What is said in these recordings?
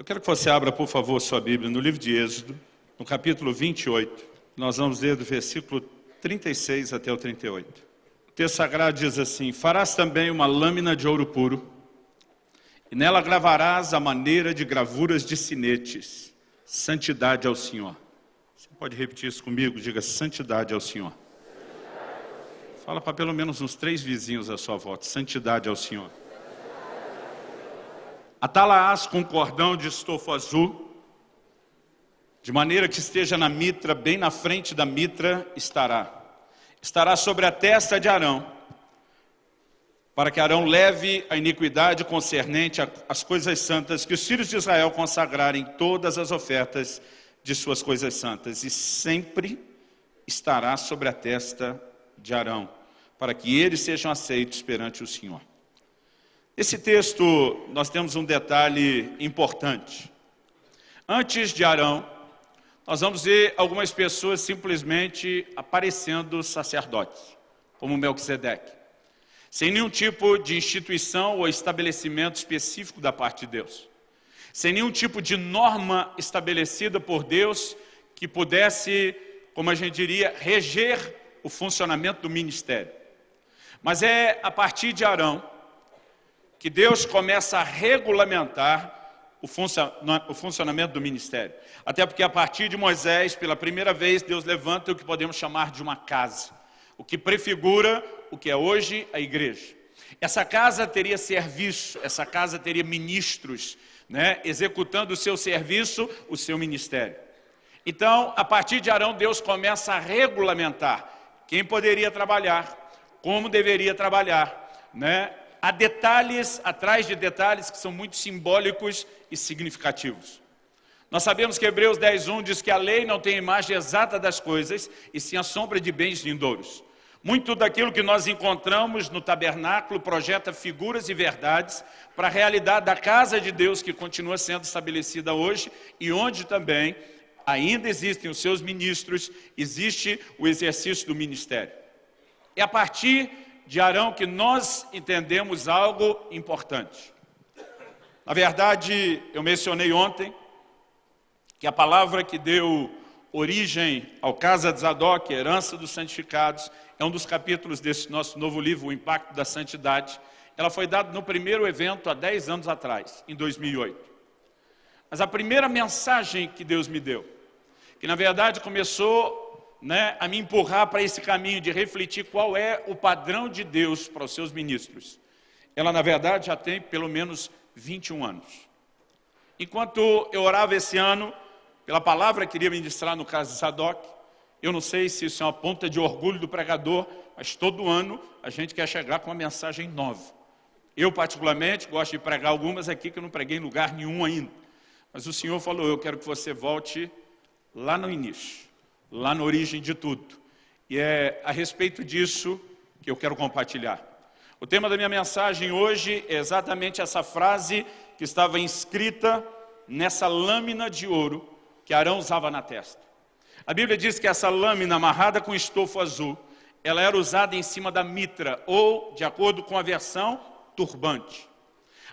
Eu quero que você abra, por favor, sua Bíblia no livro de Êxodo, no capítulo 28. Nós vamos ler do versículo 36 até o 38. O texto sagrado diz assim, Farás também uma lâmina de ouro puro, e nela gravarás a maneira de gravuras de sinetes, santidade ao Senhor. Você pode repetir isso comigo? Diga, santidade ao Senhor. Fala para pelo menos uns três vizinhos à sua volta, santidade ao Senhor. Atalaás com cordão de estofo azul, de maneira que esteja na mitra, bem na frente da mitra estará. Estará sobre a testa de Arão, para que Arão leve a iniquidade concernente às coisas santas, que os filhos de Israel consagrarem todas as ofertas de suas coisas santas, e sempre estará sobre a testa de Arão, para que eles sejam aceitos perante o Senhor. Esse texto, nós temos um detalhe importante. Antes de Arão, nós vamos ver algumas pessoas simplesmente aparecendo sacerdotes, como Melquisedeque sem nenhum tipo de instituição ou estabelecimento específico da parte de Deus, sem nenhum tipo de norma estabelecida por Deus que pudesse, como a gente diria, reger o funcionamento do ministério. Mas é a partir de Arão que Deus começa a regulamentar o, funcionamento do ministério. Até porque a partir de Moisés, pela primeira vez, Deus levanta o que podemos chamar de uma casa, o que prefigura o que é hoje a igreja. Essa casa teria serviço, essa casa teria ministros, né, executando o seu serviço, o seu ministério. Então, a partir de Arão, Deus começa a regulamentar quem poderia trabalhar, como deveria trabalhar. Né? Há detalhes atrás de detalhes que são muito simbólicos e significativos. Nós sabemos que Hebreus 10.1 diz que a lei não tem imagem exata das coisas, e sim a sombra de bens vindouros. Muito daquilo que nós encontramos no tabernáculo projeta figuras e verdades para a realidade da casa de Deus que continua sendo estabelecida hoje e onde também ainda existem os seus ministros, existe o exercício do ministério. É a partir de Arão que nós entendemos algo importante. Na verdade, eu mencionei ontem que a palavra que deu origem ao Casa de Zadok, herança dos santificados, é um dos capítulos desse nosso novo livro, O Impacto da Santidade. Ela foi dada no primeiro evento há 10 anos atrás, em 2008. Mas a primeira mensagem que Deus me deu, que na verdade começou né, a me empurrar para esse caminho de refletir qual é o padrão de Deus para os seus ministros. Ela na verdade já tem pelo menos 21 anos. Enquanto eu orava esse ano, pela palavra que queria ministrar no caso de Sadoc, eu não sei se isso é uma ponta de orgulho do pregador, mas todo ano a gente quer chegar com uma mensagem nova. Eu, particularmente, gosto de pregar algumas aqui que eu não preguei em lugar nenhum ainda. Mas o Senhor falou, eu quero que você volte lá no início, lá na origem de tudo. E é a respeito disso que eu quero compartilhar. O tema da minha mensagem hoje é exatamente essa frase que estava inscrita nessa lâmina de ouro que Arão usava na testa. A Bíblia diz que essa lâmina amarrada com estofo azul, ela era usada em cima da mitra, ou, de acordo com a versão, turbante.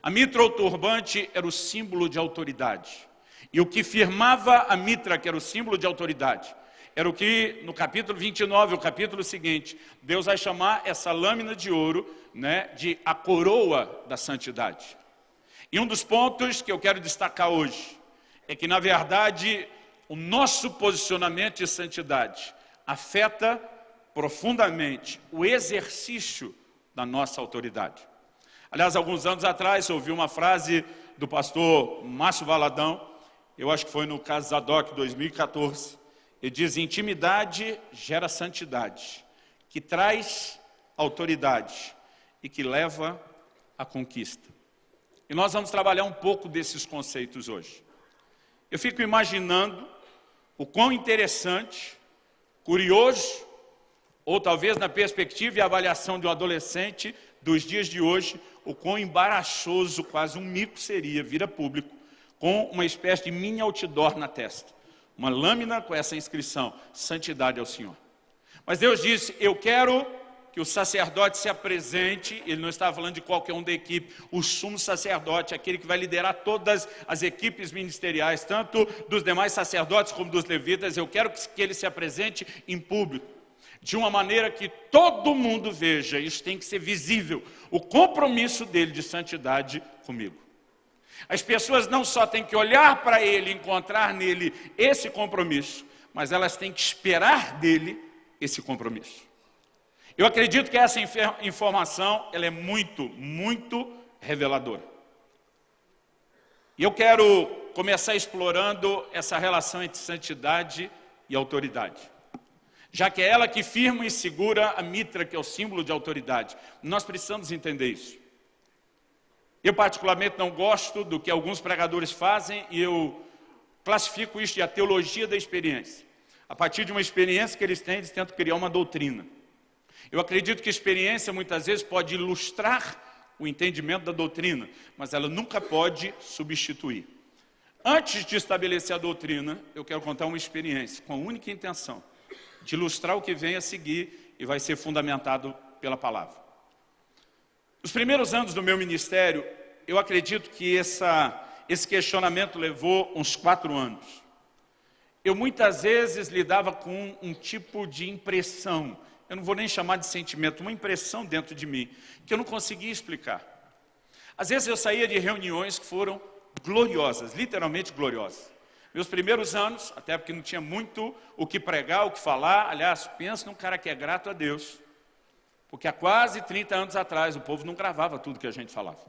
A mitra ou turbante era o símbolo de autoridade. E o que firmava a mitra, que era o símbolo de autoridade, era o que no capítulo 29, o capítulo seguinte, Deus vai chamar essa lâmina de ouro né, de a coroa da santidade. E um dos pontos que eu quero destacar hoje é que, na verdade, o nosso posicionamento de santidade afeta profundamente o exercício da nossa autoridade. Aliás, alguns anos atrás, eu ouvi uma frase do pastor Márcio Valadão, eu acho que foi no caso Zadok 2014, ele diz, intimidade gera santidade, que traz autoridade e que leva à conquista. E nós vamos trabalhar um pouco desses conceitos hoje. Eu fico imaginando o quão interessante, curioso, ou talvez na perspectiva e avaliação de um adolescente dos dias de hoje, o quão embaraçoso, quase um mico seria vir a público, com uma espécie de mini outdoor na testa. Uma lâmina com essa inscrição, santidade ao Senhor. Mas Deus disse, eu quero que o sacerdote se apresente, ele não estava falando de qualquer um da equipe, o sumo sacerdote, aquele que vai liderar todas as equipes ministeriais, tanto dos demais sacerdotes como dos levitas, eu quero que ele se apresente em público, de uma maneira que todo mundo veja, isso tem que ser visível, o compromisso dele de santidade comigo. As pessoas não só têm que olhar para ele, encontrar nele esse compromisso, mas elas têm que esperar dele esse compromisso. Eu acredito que essa informação ela é muito, muito reveladora. E eu quero começar explorando essa relação entre santidade e autoridade. Já que é ela que firma e segura a mitra, que é o símbolo de autoridade. Nós precisamos entender isso. Eu particularmente não gosto do que alguns pregadores fazem e eu classifico isso de a teologia da experiência. A partir de uma experiência que eles têm, eles tentam criar uma doutrina. Eu acredito que a experiência muitas vezes pode ilustrar o entendimento da doutrina, mas ela nunca pode substituir. Antes de estabelecer a doutrina, eu quero contar uma experiência com a única intenção de ilustrar o que vem a seguir e vai ser fundamentado pela palavra. Nos primeiros anos do meu ministério, eu acredito que essa, esse questionamento levou uns quatro anos. Eu muitas vezes lidava com um tipo de impressão eu não vou nem chamar de sentimento, uma impressão dentro de mim, que eu não conseguia explicar. Às vezes eu saía de reuniões que foram gloriosas, literalmente gloriosas. Meus primeiros anos, até porque não tinha muito o que pregar, o que falar, aliás, pensa num cara que é grato a Deus, porque há quase 30 anos atrás o povo não gravava tudo que a gente falava.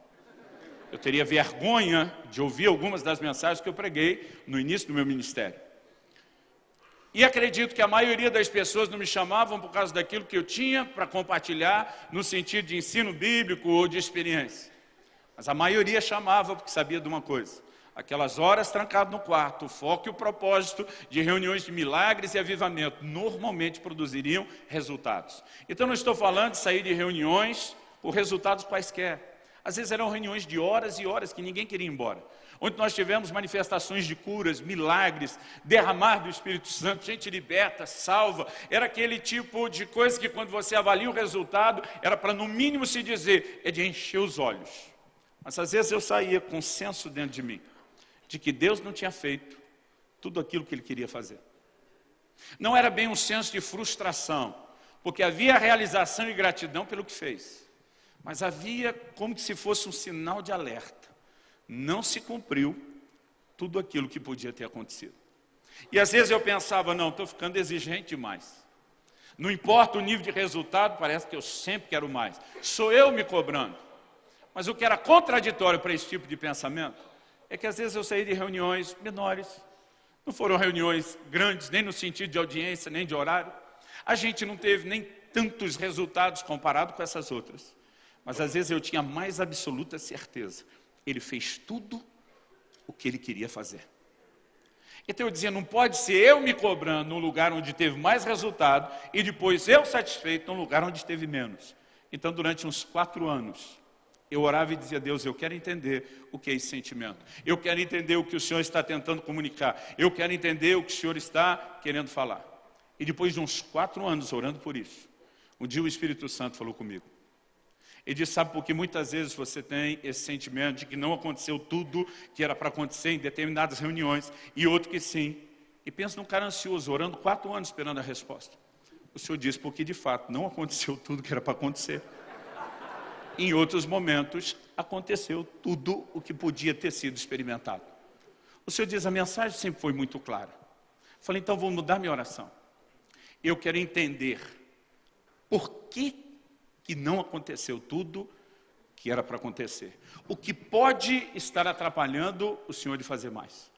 Eu teria vergonha de ouvir algumas das mensagens que eu preguei no início do meu ministério. E acredito que a maioria das pessoas não me chamavam por causa daquilo que eu tinha para compartilhar no sentido de ensino bíblico ou de experiência. Mas a maioria chamava porque sabia de uma coisa. Aquelas horas trancado no quarto, o foco e o propósito de reuniões de milagres e avivamento normalmente produziriam resultados. Então não estou falando de sair de reuniões por resultados quaisquer. Às vezes eram reuniões de horas e horas que ninguém queria ir embora onde nós tivemos manifestações de curas, milagres, derramar do Espírito Santo, gente liberta, salva. Era aquele tipo de coisa que quando você avalia o resultado, era para no mínimo se dizer, é de encher os olhos. Mas às vezes eu saía com senso dentro de mim, de que Deus não tinha feito tudo aquilo que Ele queria fazer. Não era bem um senso de frustração, porque havia realização e gratidão pelo que fez. Mas havia como se fosse um sinal de alerta não se cumpriu tudo aquilo que podia ter acontecido. E às vezes eu pensava, não, estou ficando exigente demais. Não importa o nível de resultado, parece que eu sempre quero mais. Sou eu me cobrando. Mas o que era contraditório para esse tipo de pensamento é que às vezes eu saí de reuniões menores. Não foram reuniões grandes, nem no sentido de audiência, nem de horário. A gente não teve nem tantos resultados comparado com essas outras. Mas às vezes eu tinha mais absoluta certeza ele fez tudo o que ele queria fazer. Então eu dizia, não pode ser eu me cobrando num lugar onde teve mais resultado e depois eu satisfeito num lugar onde teve menos. Então durante uns quatro anos, eu orava e dizia, Deus, eu quero entender o que é esse sentimento. Eu quero entender o que o Senhor está tentando comunicar. Eu quero entender o que o Senhor está querendo falar. E depois de uns quatro anos orando por isso, um dia o Espírito Santo falou comigo. Ele diz, sabe porque muitas vezes você tem esse sentimento de que não aconteceu tudo que era para acontecer em determinadas reuniões, e outro que sim. E pensa num cara ansioso, orando quatro anos esperando a resposta. O Senhor diz, porque de fato não aconteceu tudo que era para acontecer. Em outros momentos, aconteceu tudo o que podia ter sido experimentado. O Senhor diz, a mensagem sempre foi muito clara. falei, então vou mudar minha oração. Eu quero entender por que que não aconteceu tudo que era para acontecer. O que pode estar atrapalhando o Senhor de fazer mais.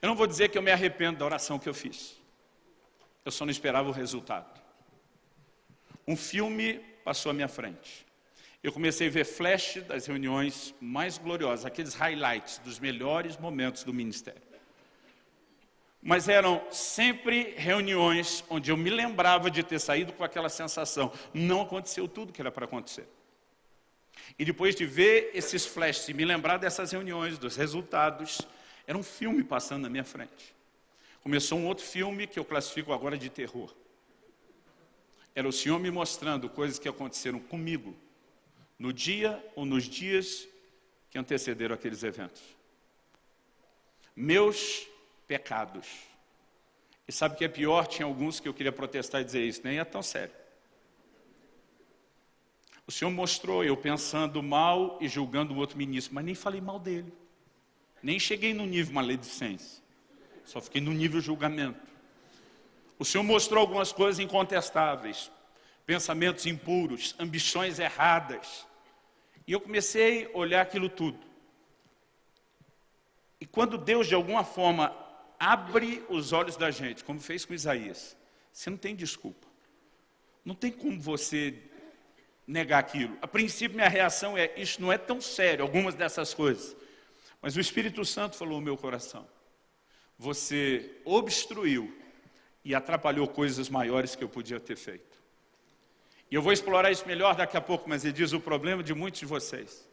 Eu não vou dizer que eu me arrependo da oração que eu fiz. Eu só não esperava o resultado. Um filme passou à minha frente. Eu comecei a ver flash das reuniões mais gloriosas, aqueles highlights dos melhores momentos do ministério mas eram sempre reuniões onde eu me lembrava de ter saído com aquela sensação. Não aconteceu tudo que era para acontecer. E depois de ver esses flashes e me lembrar dessas reuniões, dos resultados, era um filme passando na minha frente. Começou um outro filme que eu classifico agora de terror. era o Senhor me mostrando coisas que aconteceram comigo, no dia ou nos dias que antecederam aqueles eventos. Meus pecados. E sabe o que é pior? Tinha alguns que eu queria protestar e dizer isso, nem é tão sério. O Senhor mostrou eu pensando mal e julgando o outro ministro, mas nem falei mal dele. Nem cheguei no nível maledicência. Só fiquei no nível julgamento. O Senhor mostrou algumas coisas incontestáveis. Pensamentos impuros, ambições erradas. E eu comecei a olhar aquilo tudo. E quando Deus, de alguma forma, abre os olhos da gente, como fez com Isaías, você não tem desculpa. Não tem como você negar aquilo. A princípio, minha reação é, isso não é tão sério, algumas dessas coisas. Mas o Espírito Santo falou no meu coração, você obstruiu e atrapalhou coisas maiores que eu podia ter feito. E eu vou explorar isso melhor daqui a pouco, mas ele diz o problema de muitos de vocês,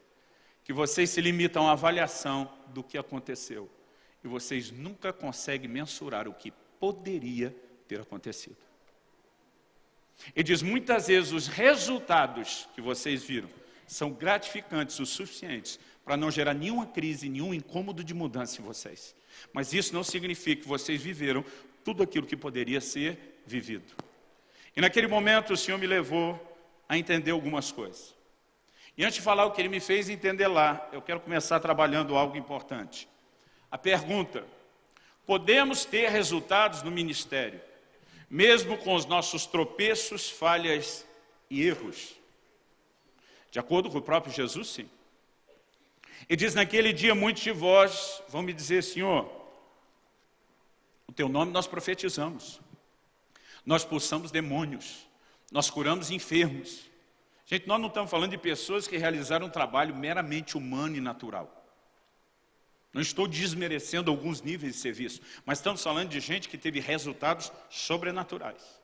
que vocês se limitam à avaliação do que aconteceu, e vocês nunca conseguem mensurar o que poderia ter acontecido. Ele diz, muitas vezes os resultados que vocês viram são gratificantes o suficientes para não gerar nenhuma crise, nenhum incômodo de mudança em vocês. Mas isso não significa que vocês viveram tudo aquilo que poderia ser vivido. E naquele momento o Senhor me levou a entender algumas coisas. E antes de falar o que Ele me fez entender lá, eu quero começar trabalhando algo importante. A pergunta, podemos ter resultados no ministério mesmo com os nossos tropeços, falhas e erros. De acordo com o próprio Jesus, sim. E diz, naquele dia muitos de vós vão me dizer, Senhor, o teu nome nós profetizamos, nós expulsamos demônios, nós curamos enfermos. Gente, nós não estamos falando de pessoas que realizaram um trabalho meramente humano e natural. Não estou desmerecendo alguns níveis de serviço, mas estamos falando de gente que teve resultados sobrenaturais.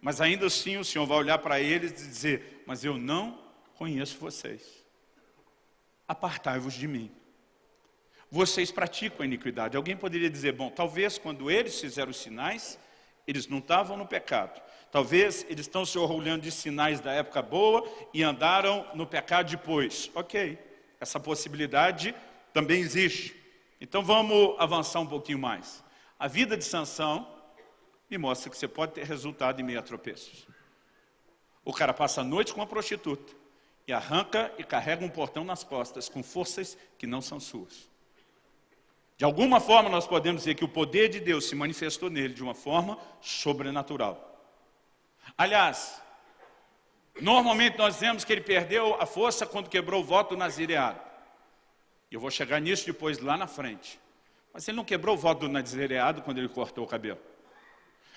Mas ainda assim o Senhor vai olhar para eles e dizer, mas eu não conheço vocês. Apartai-vos de mim. Vocês praticam a iniquidade. Alguém poderia dizer, bom, talvez quando eles fizeram os sinais, eles não estavam no pecado. Talvez eles estão se orgulhando de sinais da época boa e andaram no pecado depois. Ok, essa possibilidade também existe. Então vamos avançar um pouquinho mais. A vida de Sansão me mostra que você pode ter resultado em meio a tropeços. O cara passa a noite com uma prostituta e arranca e carrega um portão nas costas com forças que não são suas. De alguma forma nós podemos dizer que o poder de Deus se manifestou nele de uma forma sobrenatural. Aliás, normalmente nós vemos que ele perdeu a força quando quebrou o voto nazireado. Eu vou chegar nisso depois lá na frente. Mas ele não quebrou o voto do nazireado quando ele cortou o cabelo.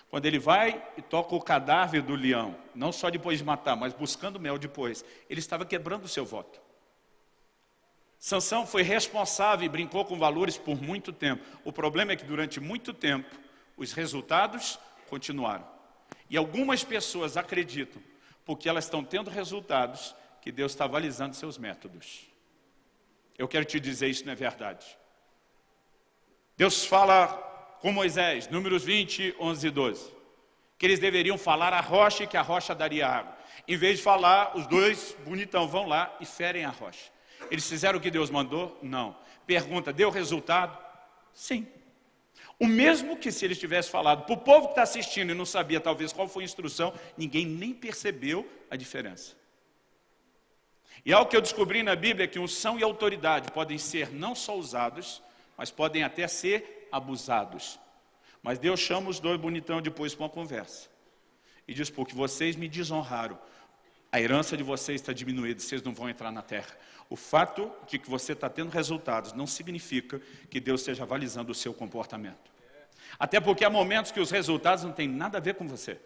Quando ele vai e toca o cadáver do leão, não só depois de matar, mas buscando mel depois, ele estava quebrando o seu voto. Sansão foi responsável e brincou com valores por muito tempo. O problema é que durante muito tempo, os resultados continuaram. E algumas pessoas acreditam, porque elas estão tendo resultados, que Deus está avalizando seus métodos. Eu quero te dizer, isso não é verdade. Deus fala com Moisés, números 20, 11 e 12, que eles deveriam falar a rocha e que a rocha daria água. Em vez de falar, os dois bonitão vão lá e ferem a rocha. Eles fizeram o que Deus mandou? Não. Pergunta, deu resultado? Sim. O mesmo que se eles tivessem falado para o povo que está assistindo e não sabia talvez qual foi a instrução, ninguém nem percebeu a diferença. E algo que eu descobri na Bíblia é que unção e autoridade podem ser não só usados, mas podem até ser abusados. Mas Deus chama os dois bonitão depois para uma conversa. E diz, porque vocês me desonraram, a herança de vocês está diminuída, vocês não vão entrar na terra. O fato de que você está tendo resultados não significa que Deus esteja avalizando o seu comportamento. Até porque há momentos que os resultados não têm nada a ver com você.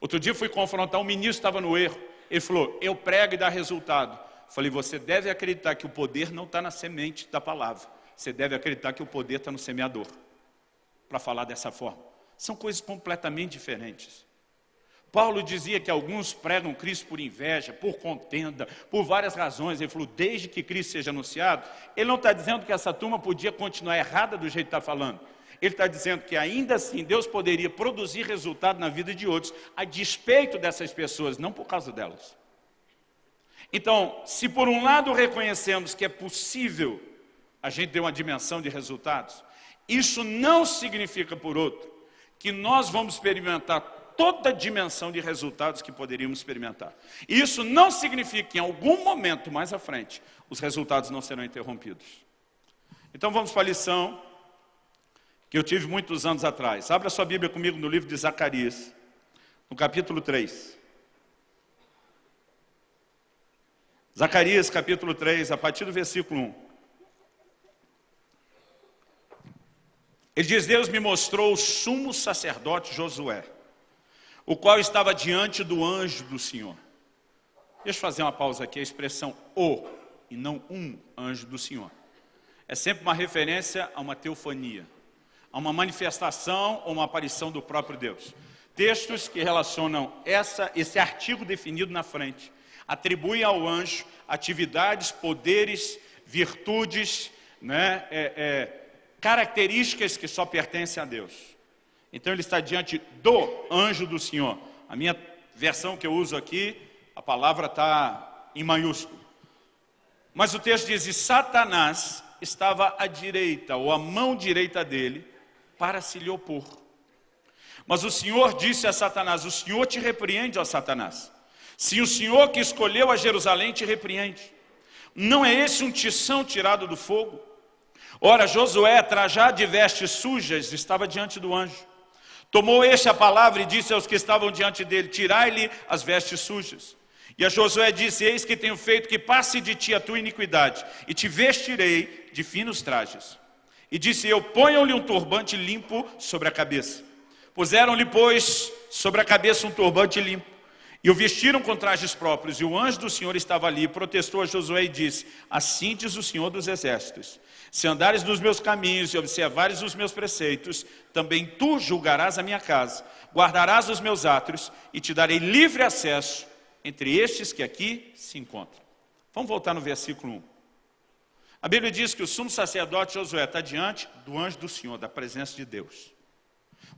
Outro dia fui confrontar um ministro que estava no erro. Ele falou, eu prego e dá resultado. Falei, você deve acreditar que o poder não está na semente da palavra. Você deve acreditar que o poder está no semeador. Para falar dessa forma. São coisas completamente diferentes. Paulo dizia que alguns pregam Cristo por inveja, por contenda, por várias razões. Ele falou, desde que Cristo seja anunciado, ele não está dizendo que essa turma podia continuar errada do jeito que está falando. Ele está dizendo que ainda assim Deus poderia produzir resultado na vida de outros, a despeito dessas pessoas, não por causa delas. Então, se por um lado reconhecemos que é possível a gente ter uma dimensão de resultados, isso não significa, por outro, que nós vamos experimentar toda a dimensão de resultados que poderíamos experimentar. Isso não significa que em algum momento mais à frente, os resultados não serão interrompidos. Então vamos para a lição que eu tive muitos anos atrás. Abra sua Bíblia comigo no livro de Zacarias, no capítulo 3. Zacarias, capítulo 3, a partir do versículo 1. Ele diz, Deus me mostrou o sumo sacerdote Josué, o qual estava diante do anjo do Senhor. Deixa eu fazer uma pausa aqui, a expressão o, e não um anjo do Senhor. É sempre uma referência a uma teofania a uma manifestação ou uma aparição do próprio Deus. Textos que relacionam essa, esse artigo definido na frente, atribuem ao anjo atividades, poderes, virtudes, né, é, é, características que só pertencem a Deus. Então ele está diante do anjo do Senhor. A minha versão que eu uso aqui, a palavra está em maiúsculo. Mas o texto diz, e Satanás estava à direita, ou à mão direita dele, para se lhe opor. Mas o Senhor disse a Satanás, o Senhor te repreende, ó Satanás. Se o Senhor que escolheu a Jerusalém te repreende, não é esse um tição tirado do fogo? Ora, Josué, trajado de vestes sujas, estava diante do anjo. Tomou este a palavra e disse aos que estavam diante dele, tirai-lhe as vestes sujas. E a Josué disse, eis que tenho feito que passe de ti a tua iniquidade, e te vestirei de finos trajes. E disse eu, ponham-lhe um turbante limpo sobre a cabeça. Puseram-lhe, pois, sobre a cabeça um turbante limpo. E o vestiram com trajes próprios. E o anjo do Senhor estava ali, protestou a Josué e disse, assim diz o Senhor dos Exércitos, se andares nos meus caminhos e observares os meus preceitos, também tu julgarás a minha casa, guardarás os meus átrios e te darei livre acesso entre estes que aqui se encontram. Vamos voltar no versículo 1. A Bíblia diz que o sumo sacerdote Josué está diante do anjo do Senhor, da presença de Deus.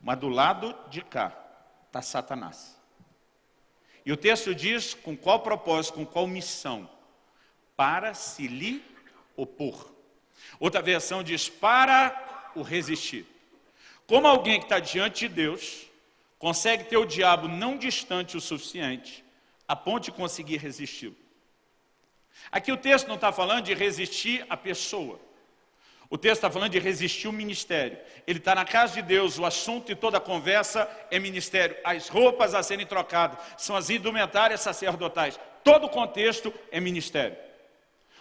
Mas do lado de cá está Satanás. E o texto diz com qual propósito, com qual missão? Para se lhe opor. Outra versão diz para o resistir. Como alguém que está diante de Deus consegue ter o diabo não distante o suficiente a ponto de conseguir resisti-lo? Aqui o texto não está falando de resistir a pessoa. O texto está falando de resistir o ministério. Ele está na casa de Deus, o assunto e toda a conversa é ministério. As roupas a serem trocadas são as indumentárias sacerdotais. Todo o contexto é ministério.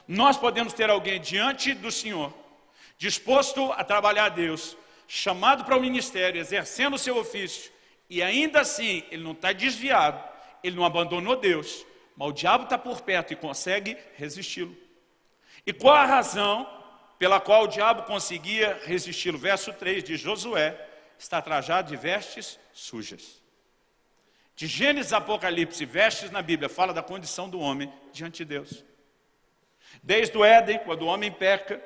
Nós podemos ter alguém diante do Senhor, disposto a trabalhar a Deus, chamado para o ministério, exercendo o seu ofício, e ainda assim ele não está desviado, ele não abandonou Deus, mas o diabo está por perto e consegue resisti-lo. E qual a razão pela qual o diabo conseguia resisti-lo? Verso 3 de Josué, está trajado de vestes sujas. De Gênesis Apocalipse, vestes na Bíblia, fala da condição do homem diante de Deus. Desde o Éden, quando o homem peca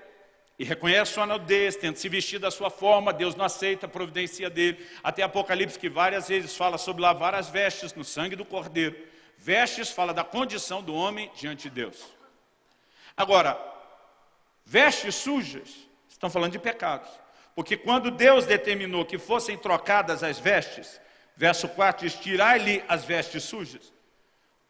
e reconhece sua nudez, tenta se vestir da sua forma, Deus não aceita a providência dele. Até Apocalipse, que várias vezes fala sobre lavar as vestes no sangue do cordeiro. Vestes fala da condição do homem diante de Deus. Agora, vestes sujas estão falando de pecados. Porque quando Deus determinou que fossem trocadas as vestes, verso 4 diz, tirai-lhe as vestes sujas.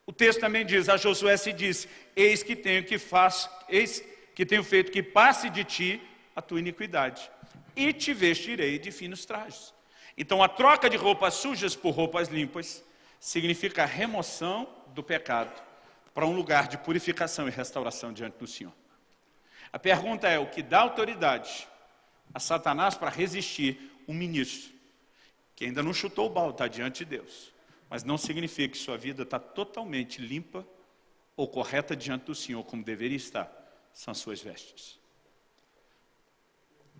O texto também diz, a Josué se diz, eis que tenho que faz, eis que tenho feito que passe de ti a tua iniquidade, e te vestirei de finos trajes. Então a troca de roupas sujas por roupas limpas significa a remoção do pecado para um lugar de purificação e restauração diante do Senhor. A pergunta é, o que dá autoridade a Satanás para resistir um ministro que ainda não chutou o balde, está diante de Deus, mas não significa que sua vida está totalmente limpa ou correta diante do Senhor, como deveria estar, são as suas vestes.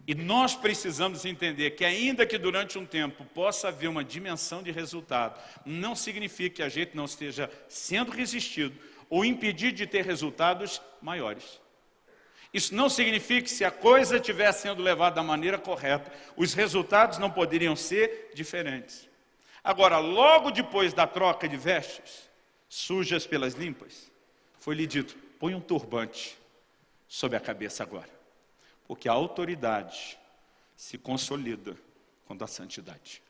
E nós precisamos entender que ainda que durante um tempo possa haver uma dimensão de resultado, não significa que a gente não esteja sendo resistido ou impedido de ter resultados maiores. Isso não significa que se a coisa estiver sendo levada da maneira correta, os resultados não poderiam ser diferentes. Agora, logo depois da troca de vestes, sujas pelas limpas, foi-lhe dito, põe um turbante sobre a cabeça agora. Porque a autoridade se consolida com a santidade.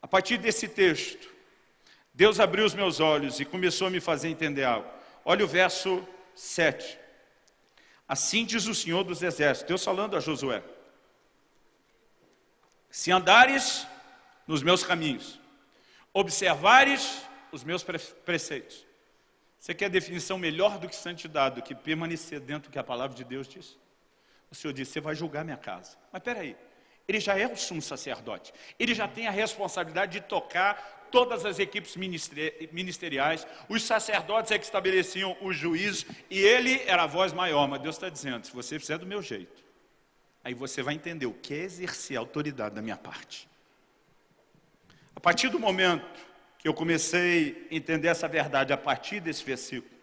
A partir desse texto, Deus abriu os meus olhos e começou a me fazer entender algo. Olha o verso 7. Assim diz o Senhor dos Exércitos, Deus falando a Josué. Se andares nos meus caminhos, observares os meus preceitos. Você quer definição melhor do que santidade, do que permanecer dentro do que a palavra de Deus diz? O Senhor disse, você vai julgar minha casa. Mas peraí, ele já é o sumo sacerdote. Ele já tem a responsabilidade de tocar todas as equipes ministeriais, os sacerdotes é que estabeleciam o juízo, e ele era a voz maior, mas Deus está dizendo, se você fizer do meu jeito, aí você vai entender o que é exercer a autoridade da minha parte. A partir do momento que eu comecei a entender essa verdade, a partir desse versículo,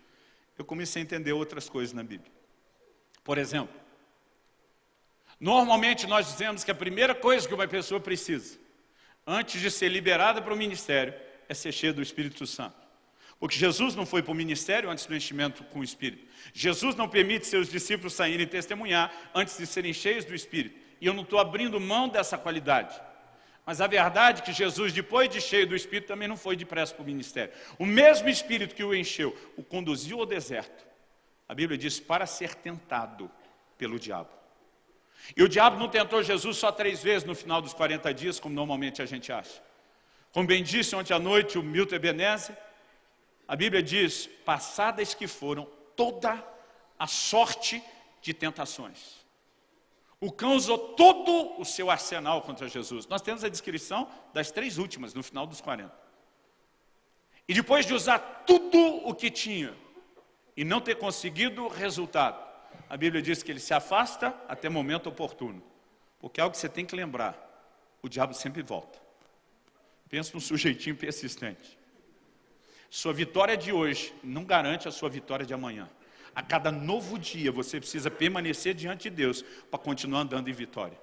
eu comecei a entender outras coisas na Bíblia. Por exemplo, normalmente nós dizemos que a primeira coisa que uma pessoa precisa antes de ser liberada para o ministério, é ser cheia do Espírito Santo. Porque Jesus não foi para o ministério antes do enchimento com o Espírito. Jesus não permite seus discípulos saírem testemunhar antes de serem cheios do Espírito. E eu não estou abrindo mão dessa qualidade. Mas a verdade é que Jesus, depois de cheio do Espírito, também não foi depressa para o ministério. O mesmo Espírito que o encheu, o conduziu ao deserto. A Bíblia diz, para ser tentado pelo diabo. E o diabo não tentou Jesus só três vezes no final dos 40 dias, como normalmente a gente acha. Como bem disse ontem à noite o Milton Ebenezer, a Bíblia diz, passadas que foram toda a sorte de tentações. O cão usou todo o seu arsenal contra Jesus. Nós temos a descrição das três últimas, no final dos 40. E depois de usar tudo o que tinha, e não ter conseguido resultado, a Bíblia diz que ele se afasta até momento oportuno. Porque é algo que você tem que lembrar, o diabo sempre volta. Pensa num sujeitinho persistente. Sua vitória de hoje não garante a sua vitória de amanhã. A cada novo dia você precisa permanecer diante de Deus para continuar andando em vitória.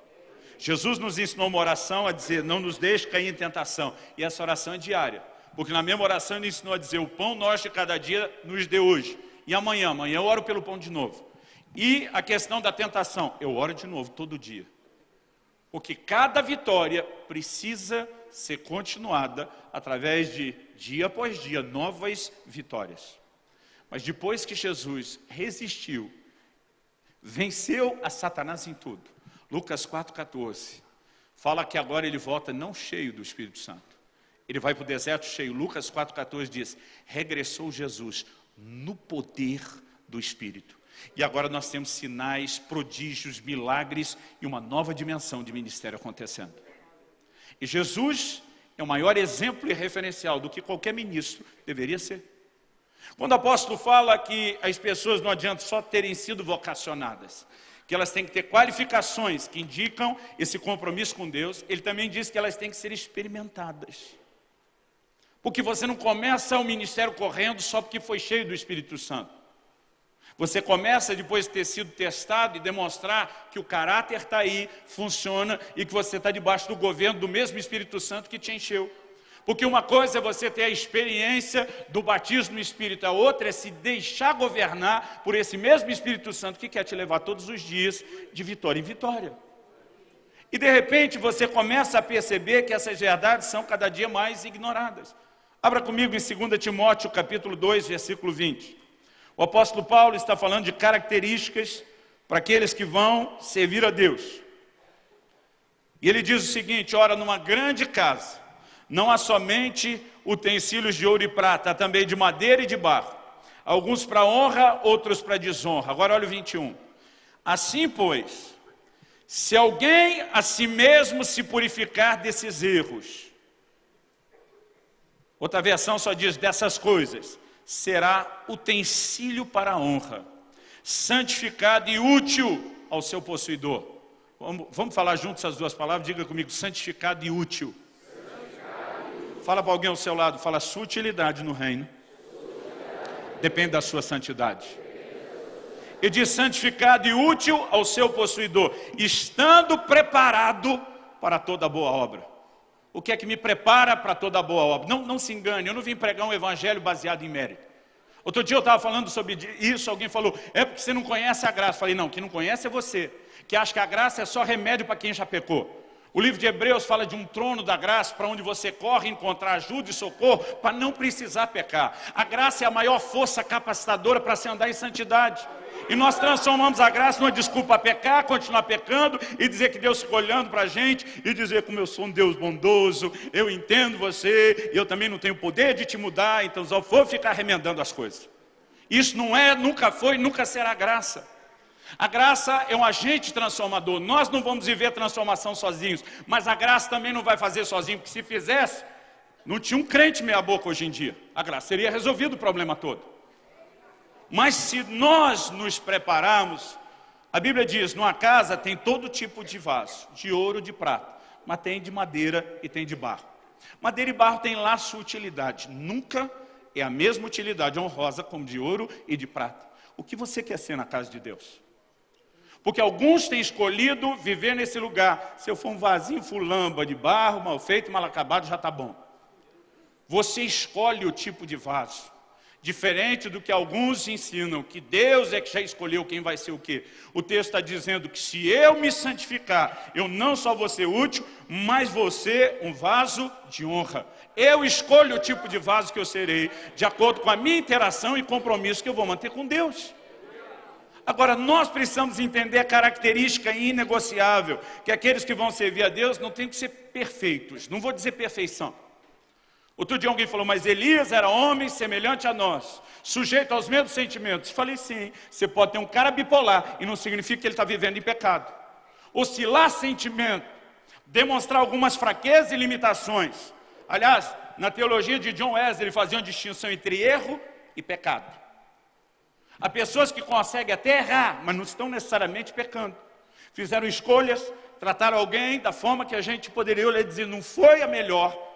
Jesus nos ensinou uma oração a dizer, não nos deixe cair em tentação. E essa oração é diária. Porque na mesma oração ele ensinou a dizer, o pão nosso de cada dia nos dê hoje. E amanhã, amanhã eu oro pelo pão de novo. E a questão da tentação, eu oro de novo todo dia. Porque cada vitória precisa ser continuada através de, dia após dia, novas vitórias. Mas depois que Jesus resistiu, venceu a Satanás em tudo. Lucas 4,14 fala que agora ele volta não cheio do Espírito Santo. Ele vai para o deserto cheio. Lucas 4,14 diz, regressou Jesus no poder do Espírito. E agora nós temos sinais, prodígios, milagres e uma nova dimensão de ministério acontecendo. E Jesus é o maior exemplo e referencial do que qualquer ministro deveria ser. Quando o apóstolo fala que as pessoas não adianta só terem sido vocacionadas, que elas têm que ter qualificações que indicam esse compromisso com Deus, ele também diz que elas têm que ser experimentadas. Porque você não começa o ministério correndo só porque foi cheio do Espírito Santo. Você começa depois de ter sido testado e demonstrar que o caráter está aí, funciona e que você está debaixo do governo do mesmo Espírito Santo que te encheu. Porque uma coisa é você ter a experiência do batismo no Espírito, a outra é se deixar governar por esse mesmo Espírito Santo que quer te levar todos os dias de vitória em vitória. E de repente você começa a perceber que essas verdades são cada dia mais ignoradas. Abra comigo em 2 Timóteo capítulo 2, versículo 20. O apóstolo Paulo está falando de características para aqueles que vão servir a Deus. E ele diz o seguinte, ora, numa grande casa, não há somente utensílios de ouro e prata, há também de madeira e de barro. Alguns para honra, outros para desonra. Agora olha o 21. Assim, pois, se alguém a si mesmo se purificar desses erros, outra versão só diz dessas coisas, será utensílio para a honra, santificado e útil ao seu possuidor. Vamos, vamos falar juntos essas duas palavras? Diga comigo, santificado e útil. Fala para alguém ao seu lado, fala sua utilidade no reino. Depende da sua santidade. E diz santificado e útil ao seu possuidor, estando preparado para toda boa obra. O que é que me prepara para toda boa obra? Não, não se engane, eu não vim pregar um evangelho baseado em mérito. Outro dia eu estava falando sobre isso, alguém falou, é porque você não conhece a graça. Eu falei, não, quem não conhece é você, que acha que a graça é só remédio para quem já pecou. O livro de Hebreus fala de um trono da graça para onde você corre encontrar ajuda e socorro para não precisar pecar. A graça é a maior força capacitadora para se andar em santidade. E nós transformamos a graça numa desculpa a pecar, continuar pecando e dizer que Deus ficou olhando para a gente e dizer como eu sou um Deus bondoso, eu entendo você, eu também não tenho poder de te mudar, então só vou ficar remendando as coisas. Isso não é, nunca foi, nunca será graça. A graça é um agente transformador. Nós não vamos viver transformação sozinhos, mas a graça também não vai fazer sozinho, porque se fizesse, não tinha um crente meia boca hoje em dia. A graça teria resolvido o problema todo. Mas se nós nos prepararmos, a Bíblia diz, numa casa tem todo tipo de vaso, de ouro, de prata, mas tem de madeira e tem de barro. Madeira e barro têm lá sua utilidade, nunca é a mesma utilidade honrosa como de ouro e de prata. O que você quer ser na casa de Deus? Porque alguns têm escolhido viver nesse lugar. Se eu for um vasinho fulamba de barro, mal feito, mal acabado, já está bom. Você escolhe o tipo de vaso. Diferente do que alguns ensinam, que Deus é que já escolheu quem vai ser o quê. O texto está dizendo que se eu me santificar, eu não só vou ser útil, mas vou ser um vaso de honra. Eu escolho o tipo de vaso que eu serei, de acordo com a minha interação e compromisso que eu vou manter com Deus. Agora, nós precisamos entender a característica inegociável, que aqueles que vão servir a Deus não têm que ser perfeitos, não vou dizer perfeição. Outro dia alguém falou, mas Elias era homem semelhante a nós, sujeito aos mesmos sentimentos. Falei, sim, você pode ter um cara bipolar e não significa que ele está vivendo em pecado. Oscilar sentimento, demonstrar algumas fraquezas e limitações. Aliás, na teologia de John Wesley, ele fazia uma distinção entre erro e pecado. Há pessoas que conseguem até errar, mas não estão necessariamente pecando. Fizeram escolhas, trataram alguém da forma que a gente poderia dizer, não foi a melhor,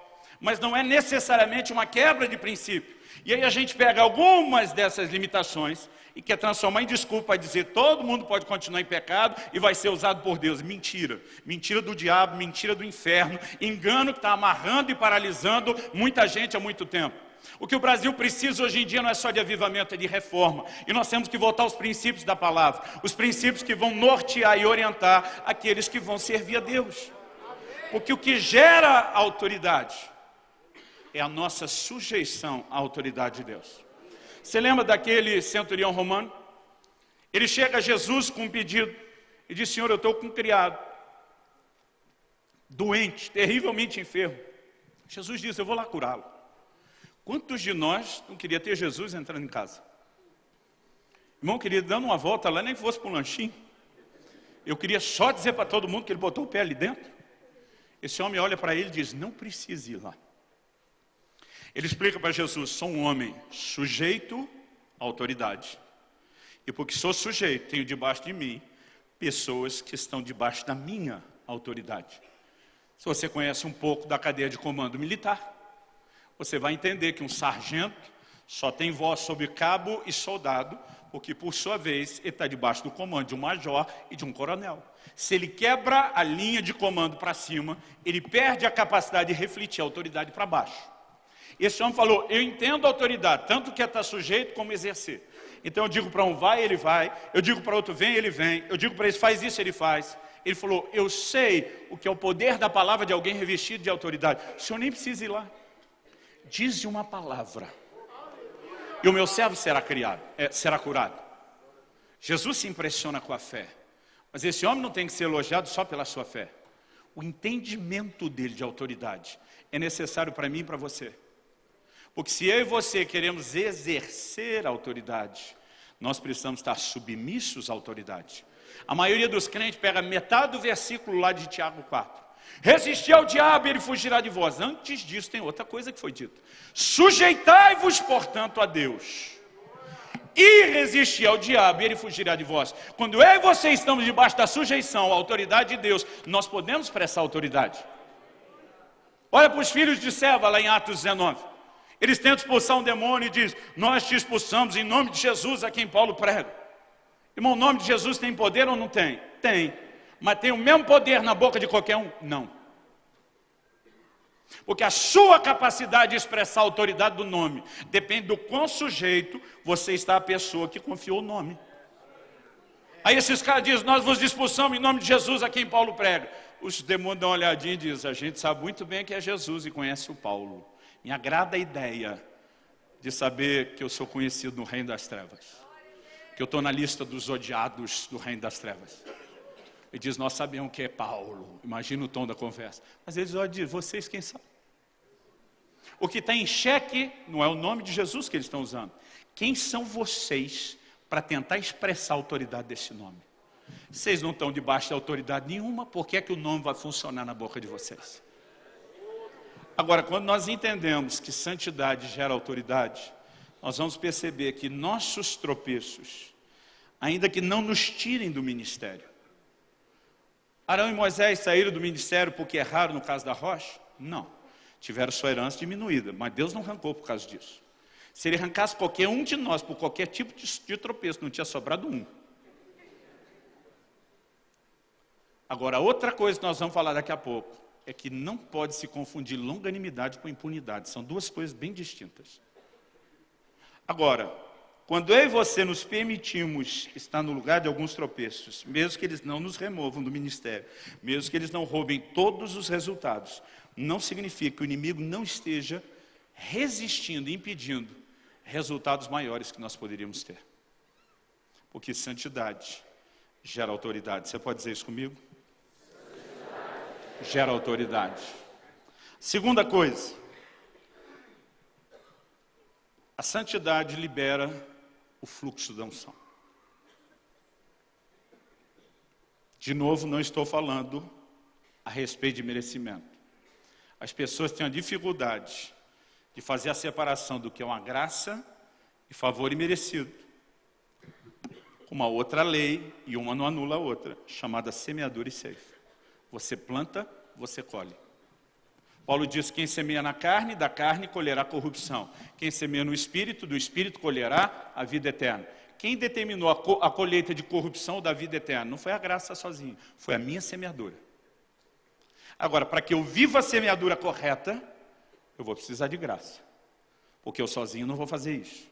mas não é necessariamente uma quebra de princípio. E aí a gente pega algumas dessas limitações e quer transformar em desculpa para dizer todo mundo pode continuar em pecado e vai ser usado por Deus. Mentira. Mentira do diabo, mentira do inferno, engano que está amarrando e paralisando muita gente há muito tempo. O que o Brasil precisa hoje em dia não é só de avivamento, é de reforma. E nós temos que voltar aos princípios da palavra. Os princípios que vão nortear e orientar aqueles que vão servir a Deus. Porque o que gera autoridade é a nossa sujeição à autoridade de Deus. Você lembra daquele centurião romano? Ele chega a Jesus com um pedido e diz, Senhor, eu estou com um criado, doente, terrivelmente enfermo. Jesus diz, eu vou lá curá-lo. Quantos de nós não queria ter Jesus entrando em casa? Irmão querido, dando uma volta lá, nem fosse para um lanchinho. Eu queria só dizer para todo mundo que ele botou o pé ali dentro. Esse homem olha para ele e diz, não precisa ir lá. Ele explica para Jesus, sou um homem sujeito à autoridade. E porque sou sujeito, tenho debaixo de mim pessoas que estão debaixo da minha autoridade. Se você conhece um pouco da cadeia de comando militar, você vai entender que um sargento só tem voz sobre cabo e soldado, porque por sua vez ele está debaixo do comando de um major e de um coronel. Se ele quebra a linha de comando para cima, ele perde a capacidade de refletir a autoridade para baixo. Esse homem falou, eu entendo a autoridade, tanto que é estar sujeito como exercer. Então eu digo para um vai, ele vai. Eu digo para outro vem, ele vem. Eu digo para esse faz isso, ele faz. Ele falou, eu sei o que é o poder da palavra de alguém revestido de autoridade. O senhor nem precisa ir lá. Diz uma palavra. E o meu servo será criado, é, será curado. Jesus se impressiona com a fé. Mas esse homem não tem que ser elogiado só pela sua fé. O entendimento dele de autoridade é necessário para mim e para você. Porque se eu e você queremos exercer a autoridade, nós precisamos estar submissos à autoridade. A maioria dos crentes pega metade do versículo lá de Tiago 4. Resistir ao diabo e ele fugirá de vós. Antes disso tem outra coisa que foi dita. Sujeitai-vos, portanto, a Deus. E resistir ao diabo e ele fugirá de vós. Quando eu e você estamos debaixo da sujeição à autoridade de Deus, nós podemos prestar autoridade. Olha para os filhos de Seva lá em Atos 19. Eles tentam expulsar um demônio e diz, nós te expulsamos em nome de Jesus a quem Paulo prega. Irmão, o nome de Jesus tem poder ou não tem? Tem. Mas tem o mesmo poder na boca de qualquer um? Não. Porque a sua capacidade de expressar a autoridade do nome depende do quão sujeito você está à pessoa que confiou o nome. Aí esses caras dizem, nós vos expulsamos em nome de Jesus aqui em Paulo prega. Os demônios dão uma olhadinha e dizem, a gente sabe muito bem que é Jesus e conhece o Paulo. Me agrada a ideia de saber que eu sou conhecido no reino das trevas. Que eu estou na lista dos odiados do reino das trevas. Ele diz, nós sabemos que é Paulo. Imagina o tom da conversa. Mas eles olham e dizem, vocês quem são? O que está em xeque não é o nome de Jesus que eles estão usando. Quem são vocês para tentar expressar a autoridade desse nome? Vocês não estão debaixo de autoridade nenhuma, por que é que o nome vai funcionar na boca de vocês? Agora, quando nós entendemos que santidade gera autoridade, nós vamos perceber que nossos tropeços, ainda que não nos tirem do ministério, Arão e Moisés saíram do ministério porque erraram no caso da rocha? Não. Tiveram sua herança diminuída, mas Deus não arrancou por causa disso. Se ele arrancasse qualquer um de nós por qualquer tipo de, de tropeço, não tinha sobrado um. Agora, outra coisa que nós vamos falar daqui a pouco, é que não pode se confundir longanimidade com impunidade. São duas coisas bem distintas. Agora, quando eu e você nos permitimos estar no lugar de alguns tropeços, mesmo que eles não nos removam do ministério, mesmo que eles não roubem todos os resultados, não significa que o inimigo não esteja resistindo, impedindo resultados maiores que nós poderíamos ter. Porque santidade gera autoridade. Você pode dizer isso comigo? Gera autoridade. Segunda coisa, a santidade libera o fluxo da unção. De novo, não estou falando a respeito de merecimento. As pessoas têm a dificuldade de fazer a separação do que é uma graça e favor imerecido. Uma outra lei, e uma não anula a outra, chamada semeadura e ceifa. Você planta, você colhe. Paulo diz: quem semeia na carne, da carne colherá corrupção. Quem semeia no espírito, do espírito colherá a vida eterna. Quem determinou a, co a colheita de corrupção da vida eterna? Não foi a graça sozinha, foi a minha semeadura. Agora, para que eu viva a semeadura correta, eu vou precisar de graça. Porque eu sozinho não vou fazer isso.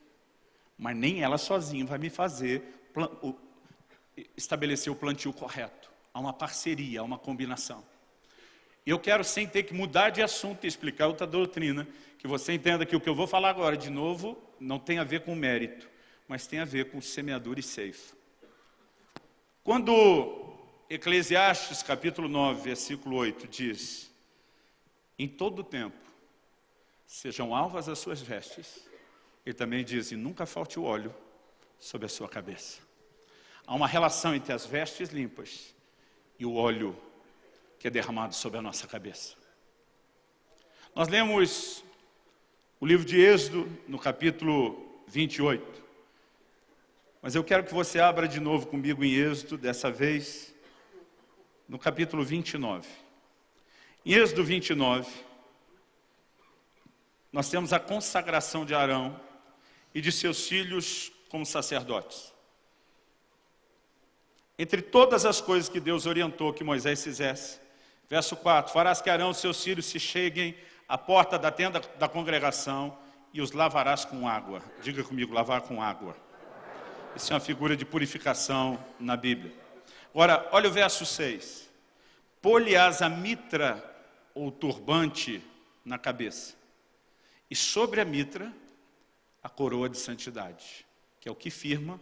Mas nem ela sozinha vai me fazer estabelecer o plantio correto. Há uma parceria, há uma combinação. Eu quero, sem ter que mudar de assunto e explicar outra doutrina, que você entenda que o que eu vou falar agora, de novo, não tem a ver com mérito, mas tem a ver com semeadura e ceifa. Quando Eclesiastes, capítulo 9, versículo 8, diz, em todo tempo, sejam alvas as suas vestes, ele também diz, e nunca falte o óleo sobre a sua cabeça. Há uma relação entre as vestes limpas e o óleo que é derramado sobre a nossa cabeça. Nós lemos o livro de Êxodo no capítulo 28. Mas eu quero que você abra de novo comigo em Êxodo, dessa vez, no capítulo 29. Em Êxodo 29, nós temos a consagração de Arão e de seus filhos como sacerdotes. Entre todas as coisas que Deus orientou que Moisés fizesse, verso 4, farás que Arão e seus filhos se cheguem à porta da tenda da congregação e os lavarás com água. Diga comigo, lavar com água. Isso é uma figura de purificação na Bíblia. Agora, olha o verso 6. Poliás a mitra ou turbante na cabeça. E sobre a mitra, a coroa de santidade, que é o que firma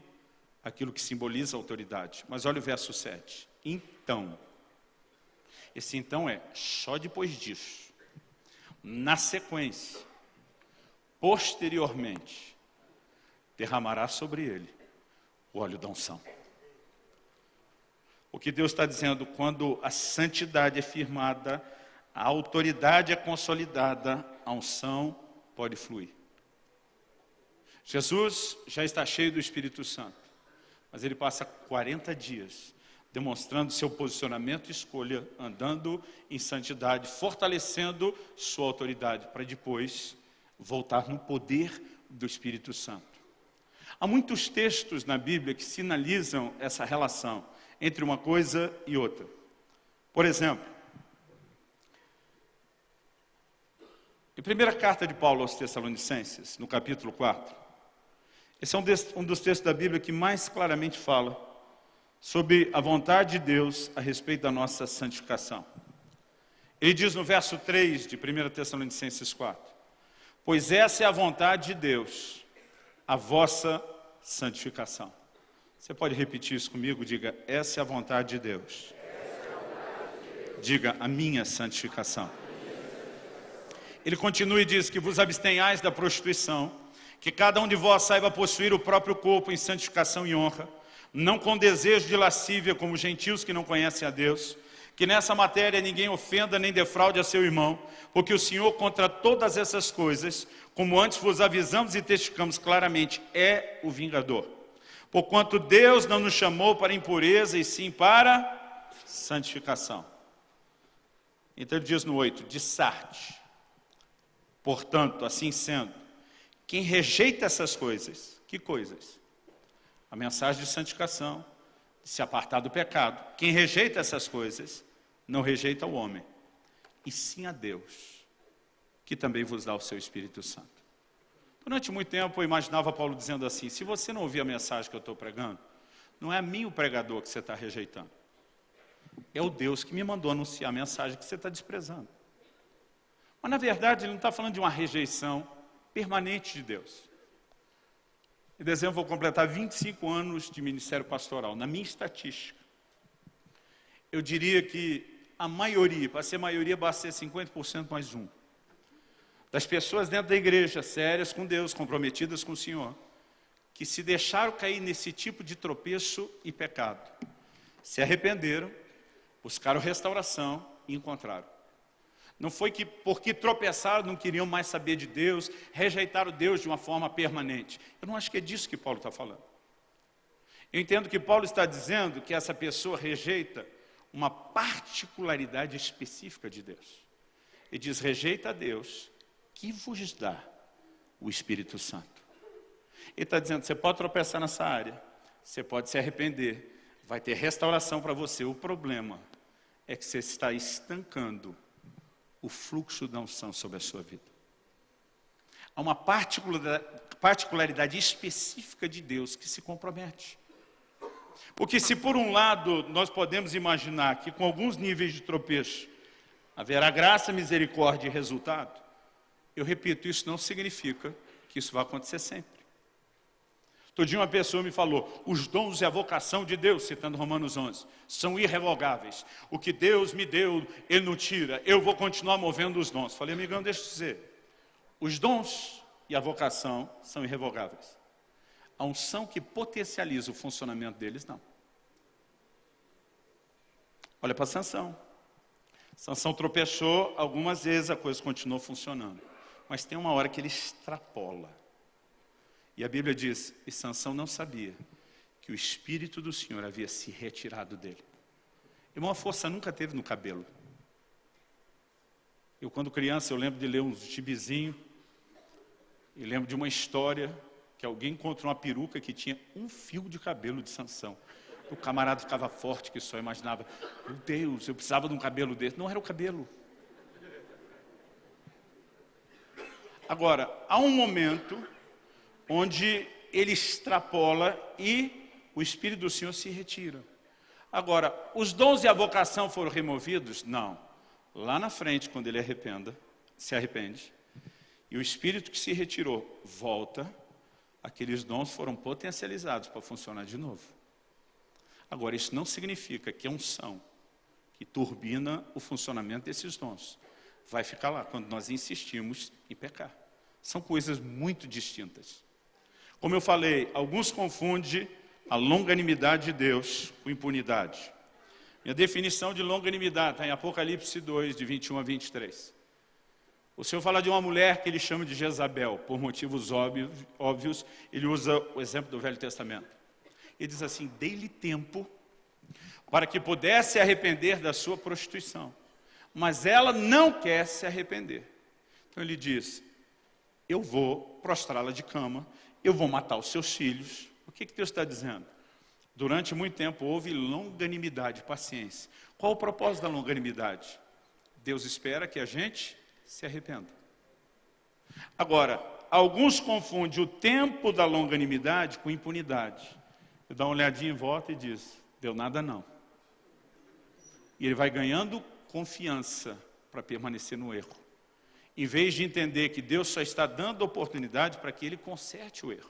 aquilo que simboliza a autoridade. Mas olha o verso 7. Então, esse então é só depois disso, na sequência, posteriormente, derramará sobre ele o óleo da unção. O que Deus está dizendo, quando a santidade é firmada, a autoridade é consolidada, a unção pode fluir. Jesus já está cheio do Espírito Santo. Mas ele passa 40 dias demonstrando seu posicionamento e escolha, andando em santidade, fortalecendo sua autoridade, para depois voltar no poder do Espírito Santo. Há muitos textos na Bíblia que sinalizam essa relação entre uma coisa e outra. Por exemplo, em primeira carta de Paulo aos Tessalonicenses, no capítulo 4, esse é um dos textos da Bíblia que mais claramente fala sobre a vontade de Deus a respeito da nossa santificação. Ele diz no verso 3 de 1 Tessalonicenses 4, Pois essa é a vontade de Deus, a vossa santificação. Você pode repetir isso comigo? Diga, essa é a vontade de Deus. Diga, a minha santificação. Ele continua e diz que vos abstenhais da prostituição, que cada um de vós saiba possuir o próprio corpo em santificação e honra, não com desejo de lascívia como gentios que não conhecem a Deus, que nessa matéria ninguém ofenda nem defraude a seu irmão, porque o Senhor contra todas essas coisas, como antes vos avisamos e testificamos claramente, é o vingador. Porquanto Deus não nos chamou para impureza e sim para santificação. Então ele diz no 8, de Sarte. Portanto, assim sendo, quem rejeita essas coisas, que coisas? A mensagem de santificação, de se apartar do pecado. Quem rejeita essas coisas, não rejeita o homem, e sim a Deus, que também vos dá o seu Espírito Santo. Durante muito tempo eu imaginava Paulo dizendo assim, se você não ouvir a mensagem que eu estou pregando, não é a mim o pregador que você está rejeitando. É o Deus que me mandou anunciar a mensagem que você está desprezando. Mas na verdade ele não está falando de uma rejeição permanente de Deus. Em dezembro vou completar 25 anos de ministério pastoral. Na minha estatística, eu diria que a maioria, para ser maioria, basta ser 50% mais um. Das pessoas dentro da igreja, sérias com Deus, comprometidas com o Senhor, que se deixaram cair nesse tipo de tropeço e pecado, se arrependeram, buscaram restauração e encontraram. Não foi que porque tropeçaram, não queriam mais saber de Deus, rejeitaram Deus de uma forma permanente. Eu não acho que é disso que Paulo está falando. Eu entendo que Paulo está dizendo que essa pessoa rejeita uma particularidade específica de Deus. E diz, rejeita a Deus, que vos dá o Espírito Santo. Ele está dizendo, você pode tropeçar nessa área, você pode se arrepender, vai ter restauração para você. O problema é que você está estancando o fluxo da unção sobre a sua vida. Há uma particularidade específica de Deus que se compromete. Porque se por um lado nós podemos imaginar que com alguns níveis de tropeço haverá graça, misericórdia e resultado, eu repito, isso não significa que isso vai acontecer sempre. Todo dia uma pessoa me falou, os dons e a vocação de Deus, citando Romanos 11, são irrevogáveis. O que Deus me deu, Ele não tira, eu vou continuar movendo os dons. Falei, amigão, deixa eu dizer, os dons e a vocação são irrevogáveis. A unção que potencializa o funcionamento deles, não. Olha para Sansão. Sansão tropeçou algumas vezes, a coisa continuou funcionando. Mas tem uma hora que ele extrapola. E a Bíblia diz, e Sansão não sabia que o Espírito do Senhor havia se retirado dele. E uma força nunca teve no cabelo. Eu, quando criança, eu lembro de ler um gibizinho, e lembro de uma história que alguém encontrou uma peruca que tinha um fio de cabelo de Sansão. O camarada ficava forte, que só imaginava, meu Deus, eu precisava de um cabelo desse. Não era o cabelo. Agora, há um momento onde ele extrapola e o Espírito do Senhor se retira. Agora, os dons e a vocação foram removidos? Não. Lá na frente, quando ele arrependa, se arrepende, e o Espírito que se retirou volta, aqueles dons foram potencializados para funcionar de novo. Agora, isso não significa que a unção que turbina o funcionamento desses dons vai ficar lá quando nós insistimos em pecar. São coisas muito distintas. Como eu falei, alguns confundem a longanimidade de Deus com impunidade. Minha definição de longanimidade está em Apocalipse 2, de 21 a 23. O Senhor fala de uma mulher que ele chama de Jezabel, por motivos óbvios, ele usa o exemplo do Velho Testamento. Ele diz assim, dei-lhe tempo para que pudesse arrepender da sua prostituição. Mas ela não quer se arrepender. Então ele diz, eu vou prostrá-la de cama, eu vou matar os seus filhos. O que, que Deus está dizendo? Durante muito tempo houve longanimidade, paciência. Qual o propósito da longanimidade? Deus espera que a gente se arrependa. Agora, alguns confundem o tempo da longanimidade com impunidade. Dá uma olhadinha em volta e diz, deu nada não. E ele vai ganhando confiança para permanecer no erro. Em vez de entender que Deus só está dando oportunidade para que ele conserte o erro.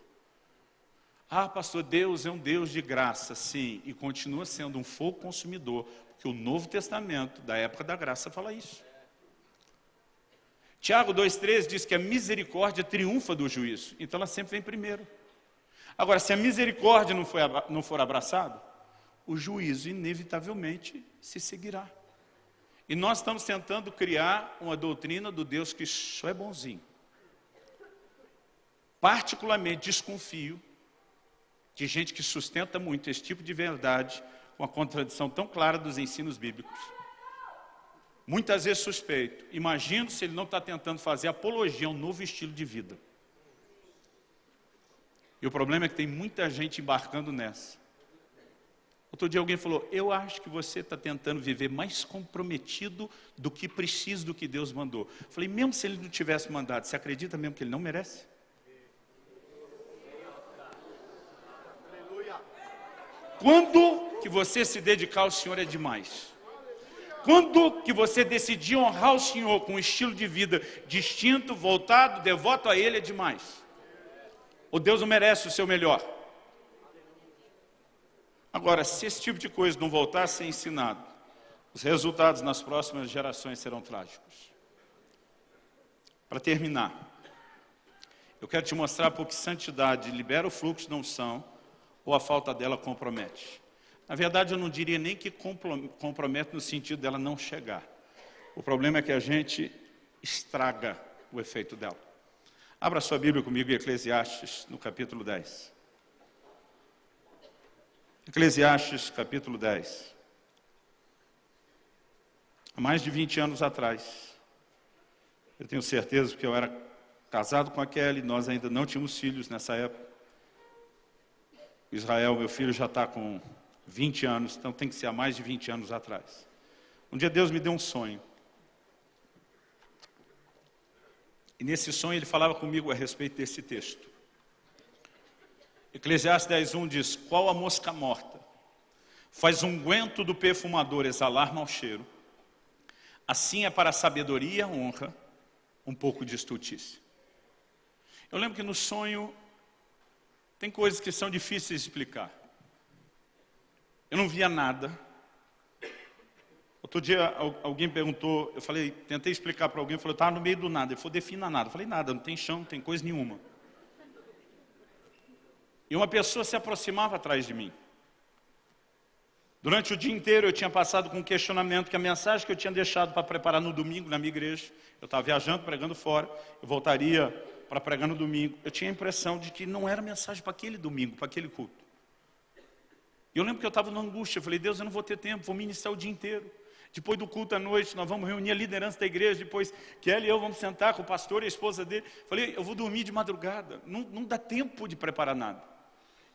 Ah, pastor, Deus é um Deus de graça, sim, e continua sendo um fogo consumidor, porque o Novo Testamento, da época da graça, fala isso. Tiago 2,13 diz que a misericórdia triunfa do juízo, então ela sempre vem primeiro. Agora, se a misericórdia não, for abraçada, o juízo inevitavelmente se seguirá. E nós estamos tentando criar uma doutrina do Deus que só é bonzinho. Particularmente desconfio de gente que sustenta muito esse tipo de verdade, com a contradição tão clara dos ensinos bíblicos. Muitas vezes suspeito, imagino se ele não está tentando fazer apologia a um novo estilo de vida. E o problema é que tem muita gente embarcando nessa. Outro dia alguém falou, eu acho que você está tentando viver mais comprometido do que precisa do que Deus mandou. falei, mesmo se ele não tivesse mandado, você acredita mesmo que ele não merece? Quando que você se dedicar ao Senhor é demais? Quando que você decidir honrar o Senhor com um estilo de vida distinto, voltado, devoto a Ele é demais? O Deus não merece o seu melhor? Agora, se esse tipo de coisa não voltar a ser ensinado, os resultados nas próximas gerações serão trágicos. Para terminar, eu quero te mostrar porque santidade libera o fluxo da unção ou a falta dela compromete. Na verdade, eu não diria nem que compromete no sentido dela não chegar. O problema é que a gente estraga o efeito dela. Abra sua Bíblia comigo em Eclesiastes, no capítulo 10. Eclesiastes, capítulo 10. Há mais de 20 anos atrás, eu tenho certeza que eu era casado com a Kelly, nós ainda não tínhamos filhos nessa época. Israel, meu filho, já está com 20 anos, então tem que ser há mais de 20 anos atrás. Um dia Deus me deu um sonho. E nesse sonho ele falava comigo a respeito desse texto. Eclesiastes 10.1 diz, qual a mosca morta? Faz unguento do perfumador exalar mau cheiro. Assim é para a sabedoria, honra, um pouco de estultícia. Eu lembro que no sonho tem coisas que são difíceis de explicar. Eu não via nada. Outro dia alguém perguntou, eu falei, tentei explicar para alguém, eu falei, estava no meio do nada. Ele falou, defina nada. Eu falei, nada, não tem chão, não tem coisa nenhuma. E uma pessoa se aproximava atrás de mim. Durante o dia inteiro eu tinha passado com um questionamento que a mensagem que eu tinha deixado para preparar no domingo na minha igreja, eu estava viajando, pregando fora, eu voltaria para pregar no domingo, eu tinha a impressão de que não era mensagem para aquele domingo, para aquele culto. E eu lembro que eu estava na angústia, eu falei, Deus, eu não vou ter tempo, vou ministrar o dia inteiro. Depois do culto à noite, nós vamos reunir a liderança da igreja, depois Kelly e eu vamos sentar com o pastor e a esposa dele. Falei, eu vou dormir de madrugada, não, não dá tempo de preparar nada.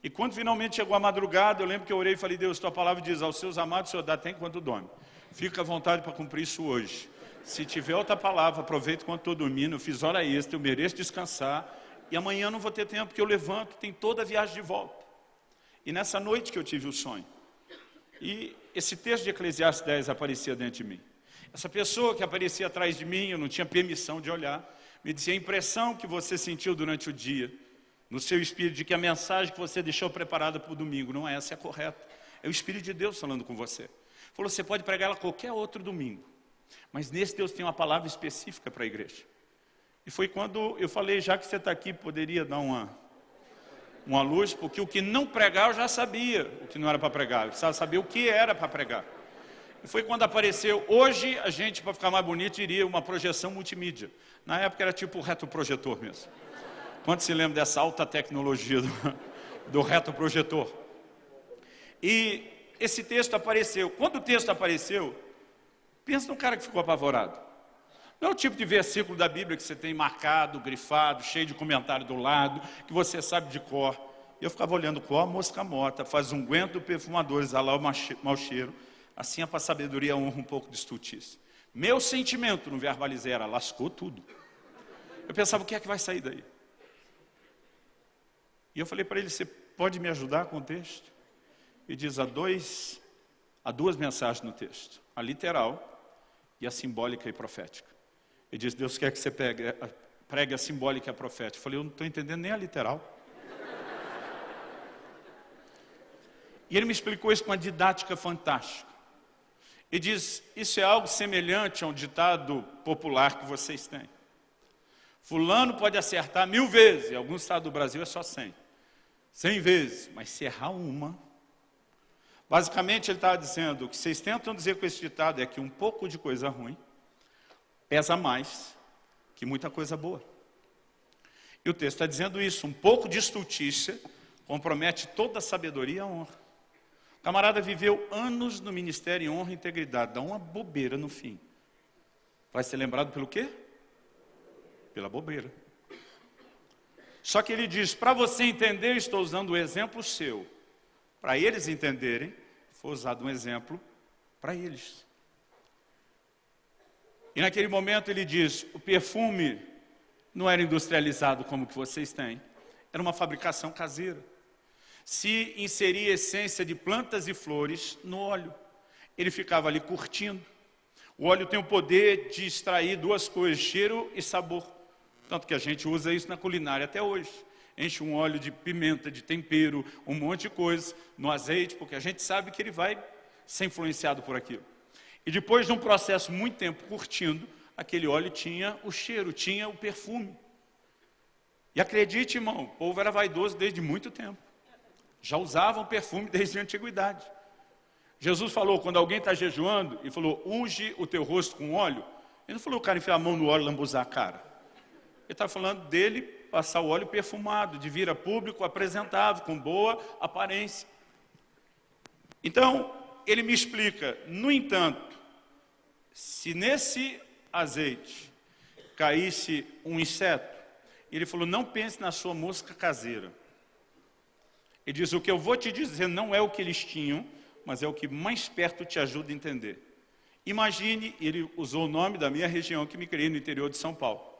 E quando finalmente chegou a madrugada, eu lembro que eu orei e falei, Deus, tua palavra diz, aos seus amados o Senhor dá até enquanto dorme. Fica à vontade para cumprir isso hoje. Se tiver outra palavra, aproveita quando estou dormindo, eu fiz hora extra, eu mereço descansar, e amanhã não vou ter tempo, porque eu levanto, tem toda a viagem de volta. E nessa noite que eu tive o sonho, e esse texto de Eclesiastes 10 aparecia dentro de mim. Essa pessoa que aparecia atrás de mim, eu não tinha permissão de olhar, me dizia a impressão que você sentiu durante o dia, no seu espírito, de que a mensagem que você deixou preparada para o domingo, não é essa, é correta. É o Espírito de Deus falando com você. Falou, você pode pregar ela qualquer outro domingo. Mas nesse Deus tem uma palavra específica para a igreja. E foi quando eu falei, já que você está aqui, poderia dar uma, uma luz, porque o que não pregar eu já sabia o que não era para pregar, eu precisava saber o que era para pregar. E foi quando apareceu, hoje a gente, para ficar mais bonito, iria uma projeção multimídia. Na época era tipo retroprojetor mesmo. Quanto se lembra dessa alta tecnologia do, do retroprojetor? E esse texto apareceu. Quando o texto apareceu, Pensa no cara que ficou apavorado. Não é o tipo de versículo da Bíblia que você tem marcado, grifado, cheio de comentário do lado, que você sabe de cor. Eu ficava olhando a mosca morta, faz um guento perfumador, exalar o mau cheiro. Assim é para a sabedoria honra um pouco de estutice. Meu sentimento no verbalizei era, lascou tudo. Eu pensava, o que é que vai sair daí? E eu falei para ele, você pode me ajudar com o texto? E diz, há, dois, há duas mensagens no texto. A literal e a simbólica e profética. Ele diz, Deus quer que você pegue, pregue a simbólica e a profética. Eu falei, eu não estou entendendo nem a literal. E ele me explicou isso com uma didática fantástica. E diz, isso é algo semelhante a um ditado popular que vocês têm. Fulano pode acertar mil vezes, em alguns estados do Brasil é só cem. Cem vezes, mas se errar uma... Basicamente ele estava dizendo, o que vocês tentam dizer com esse ditado é que um pouco de coisa ruim pesa mais que muita coisa boa. E o texto está dizendo isso, um pouco de estultícia compromete toda a sabedoria e a honra. O camarada viveu anos no ministério em honra e integridade, dá uma bobeira no fim. Vai ser lembrado pelo quê? Pela bobeira. Só que ele diz, para você entender, estou usando o exemplo seu. Para eles entenderem, foi usado um exemplo para eles. E naquele momento ele diz, o perfume não era industrializado como que vocês têm, era uma fabricação caseira. Se inseria essência de plantas e flores no óleo. Ele ficava ali curtindo. O óleo tem o poder de extrair duas coisas, cheiro e sabor. Tanto que a gente usa isso na culinária até hoje. Enche um óleo de pimenta, de tempero, um monte de coisa no azeite, porque a gente sabe que ele vai ser influenciado por aquilo. E depois de um processo muito tempo curtindo, aquele óleo tinha o cheiro, tinha o perfume. E acredite, irmão, o povo era vaidoso desde muito tempo. Já usavam perfume desde a antiguidade. Jesus falou, quando alguém está jejuando, e falou, unge o teu rosto com óleo. Ele não falou o cara enfiar a mão no óleo e lambuzar a cara. Ele está falando dele passar o óleo perfumado, de vir a público apresentável, com boa aparência. Então, ele me explica, no entanto, se nesse azeite caísse um inseto, ele falou, não pense na sua mosca caseira. Ele diz, o que eu vou te dizer não é o que eles tinham, mas é o que mais perto te ajuda a entender. Imagine, ele usou o nome da minha região que me criei no interior de São Paulo.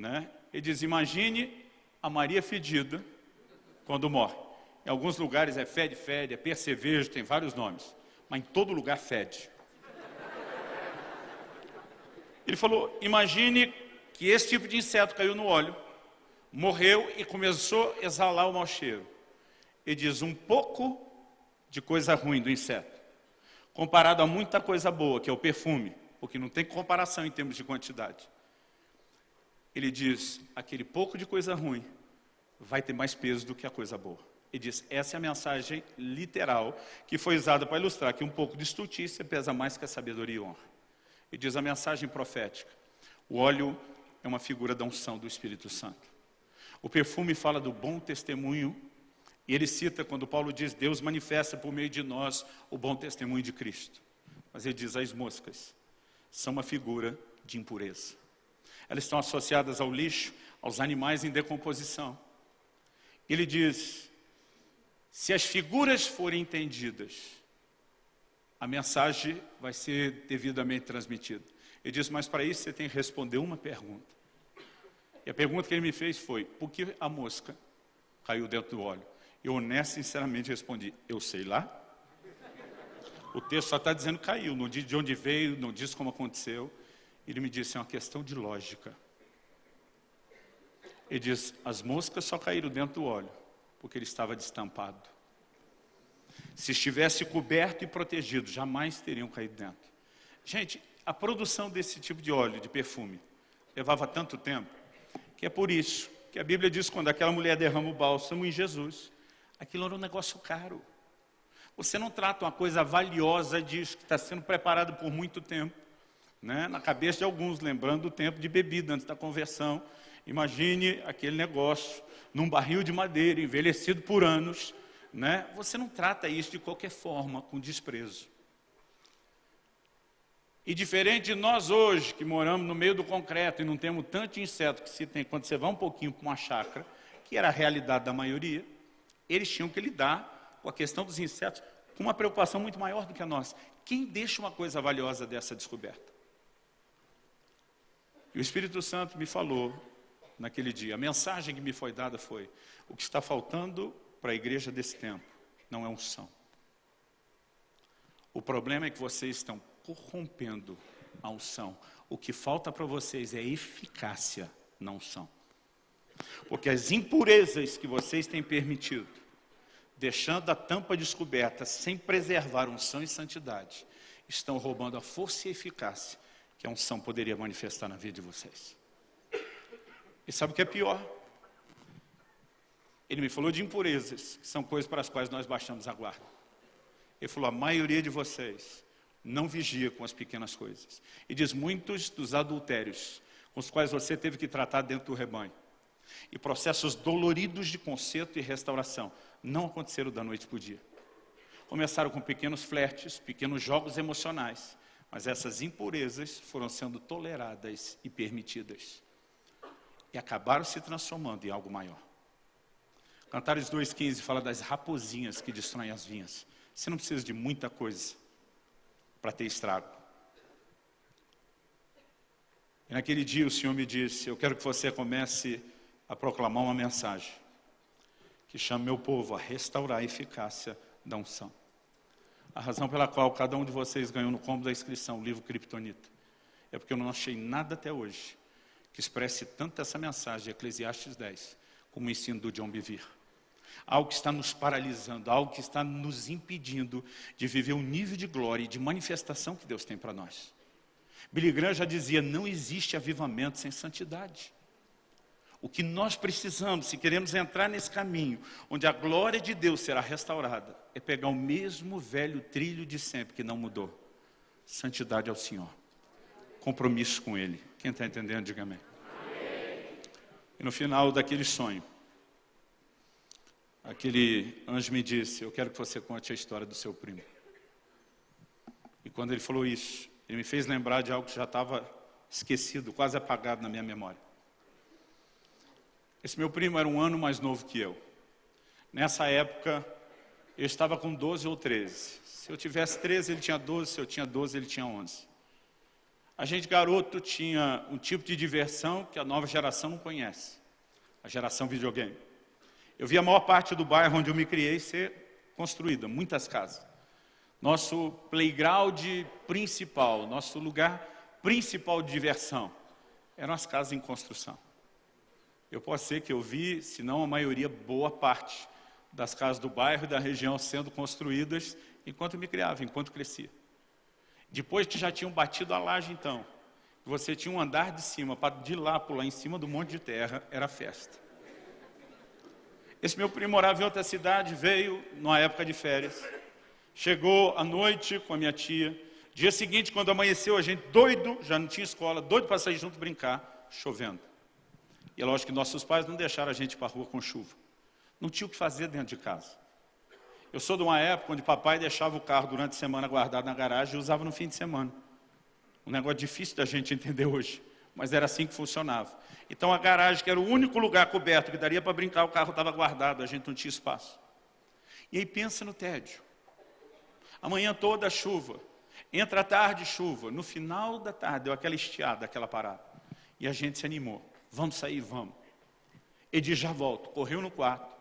Né? Ele diz, imagine a Maria fedida quando morre. Em alguns lugares é fede, fede, é percevejo, tem vários nomes. Mas em todo lugar fede. Ele falou, imagine que esse tipo de inseto caiu no óleo, morreu e começou a exalar o mau cheiro. Ele diz, um pouco de coisa ruim do inseto, comparado a muita coisa boa, que é o perfume, porque não tem comparação em termos de quantidade. Ele diz, aquele pouco de coisa ruim vai ter mais peso do que a coisa boa. Ele diz, essa é a mensagem literal que foi usada para ilustrar que um pouco de estultícia pesa mais que a sabedoria e honra. E diz a mensagem profética. O óleo é uma figura da unção do Espírito Santo. O perfume fala do bom testemunho. E ele cita quando Paulo diz, Deus manifesta por meio de nós o bom testemunho de Cristo. Mas ele diz, as moscas são uma figura de impureza. Elas estão associadas ao lixo, aos animais em decomposição. Ele diz, se as figuras forem entendidas, a mensagem vai ser devidamente transmitida. Ele diz, mas para isso você tem que responder uma pergunta. E a pergunta que ele me fez foi, por que a mosca caiu dentro do óleo? Eu honesto sinceramente respondi, eu sei lá. O texto só está dizendo caiu, não diz de onde veio, não diz como aconteceu. Ele me disse, é uma questão de lógica. Ele diz, as moscas só caíram dentro do óleo, porque ele estava destampado. Se estivesse coberto e protegido, jamais teriam caído dentro. Gente, a produção desse tipo de óleo, de perfume, levava tanto tempo, que é por isso que a Bíblia diz, quando aquela mulher derrama o bálsamo em Jesus, aquilo era um negócio caro. Você não trata uma coisa valiosa disso, que está sendo preparado por muito tempo. Né? Na cabeça de alguns, lembrando o tempo de bebida antes da conversão. Imagine aquele negócio num barril de madeira, envelhecido por anos, né? você não trata isso de qualquer forma, com desprezo. E diferente de nós hoje, que moramos no meio do concreto e não temos tanto inseto que se tem quando você vai um pouquinho para uma chácara, que era a realidade da maioria, eles tinham que lidar com a questão dos insetos com uma preocupação muito maior do que a nossa. Quem deixa uma coisa valiosa dessa descoberta? E o Espírito Santo me falou naquele dia, a mensagem que me foi dada foi, o que está faltando para a igreja desse tempo não é unção. O problema é que vocês estão corrompendo a unção. O que falta para vocês é eficácia na unção. Porque as impurezas que vocês têm permitido, deixando a tampa descoberta, sem preservar unção e santidade, estão roubando a força e eficácia que a unção poderia manifestar na vida de vocês. E sabe o que é pior? Ele me falou de impurezas, que são coisas para as quais nós baixamos a guarda. Ele falou, a maioria de vocês não vigia com as pequenas coisas. E diz, muitos dos adultérios com os quais você teve que tratar dentro do rebanho. E processos doloridos de conserto e restauração não aconteceram da noite para o dia. Começaram com pequenos flertes, pequenos jogos emocionais, mas essas impurezas foram sendo toleradas e permitidas. E acabaram se transformando em algo maior. Cantares 2,15 fala das raposinhas que destroem as vinhas. Você não precisa de muita coisa para ter estrago. E naquele dia o Senhor me disse, eu quero que você comece a proclamar uma mensagem que chame meu povo a restaurar a eficácia da unção. A razão pela qual cada um de vocês ganhou no combo da inscrição o livro Kryptonita é porque eu não achei nada até hoje que expresse tanto essa mensagem, Eclesiastes 10, como o ensino do John Bevere algo que está nos paralisando, algo que está nos impedindo de viver o nível de glória e de manifestação que Deus tem para nós. Billy Graham já dizia, não existe avivamento sem santidade. O que nós precisamos, se queremos entrar nesse caminho, onde a glória de Deus será restaurada, é pegar o mesmo velho trilho de sempre, que não mudou. Santidade ao Senhor. Compromisso com Ele. Quem está entendendo, diga amém. E no final daquele sonho, aquele anjo me disse, eu quero que você conte a história do seu primo. E quando ele falou isso, ele me fez lembrar de algo que já estava esquecido, quase apagado na minha memória. Esse meu primo era um ano mais novo que eu. Nessa época, eu estava com 12 ou 13. Se eu tivesse 13, ele tinha 12, se eu tinha 12, ele tinha 11. A gente, garoto, tinha um tipo de diversão que a nova geração não conhece. A geração videogame. Eu vi a maior parte do bairro onde eu me criei ser construída, muitas casas. Nosso playground principal, nosso lugar principal de diversão, eram as casas em construção. Eu posso ser que eu vi, se não a maioria, boa parte das casas do bairro e da região sendo construídas enquanto me criava, enquanto crescia. Depois que já tinham batido a laje, então, você tinha um andar de cima, para de lá pular em cima do monte de terra, era festa. Esse meu primo morava em outra cidade, veio numa época de férias. Chegou à noite com a minha tia. Dia seguinte, quando amanheceu, a gente doido, já não tinha escola, doido para sair junto brincar, chovendo. E é lógico que nossos pais não deixaram a gente para a rua com chuva. Não tinha o que fazer dentro de casa. Eu sou de uma época onde papai deixava o carro durante a semana guardado na garagem e usava no fim de semana. Um negócio difícil da gente entender hoje, mas era assim que funcionava. Então a garagem, que era o único lugar coberto que daria para brincar, o carro estava guardado, a gente não tinha espaço. E aí pensa no tédio. Amanhã toda chuva, entra a tarde chuva, no final da tarde deu aquela estiada, aquela parada. E a gente se animou, vamos sair, vamos. Edi já volto, correu no quarto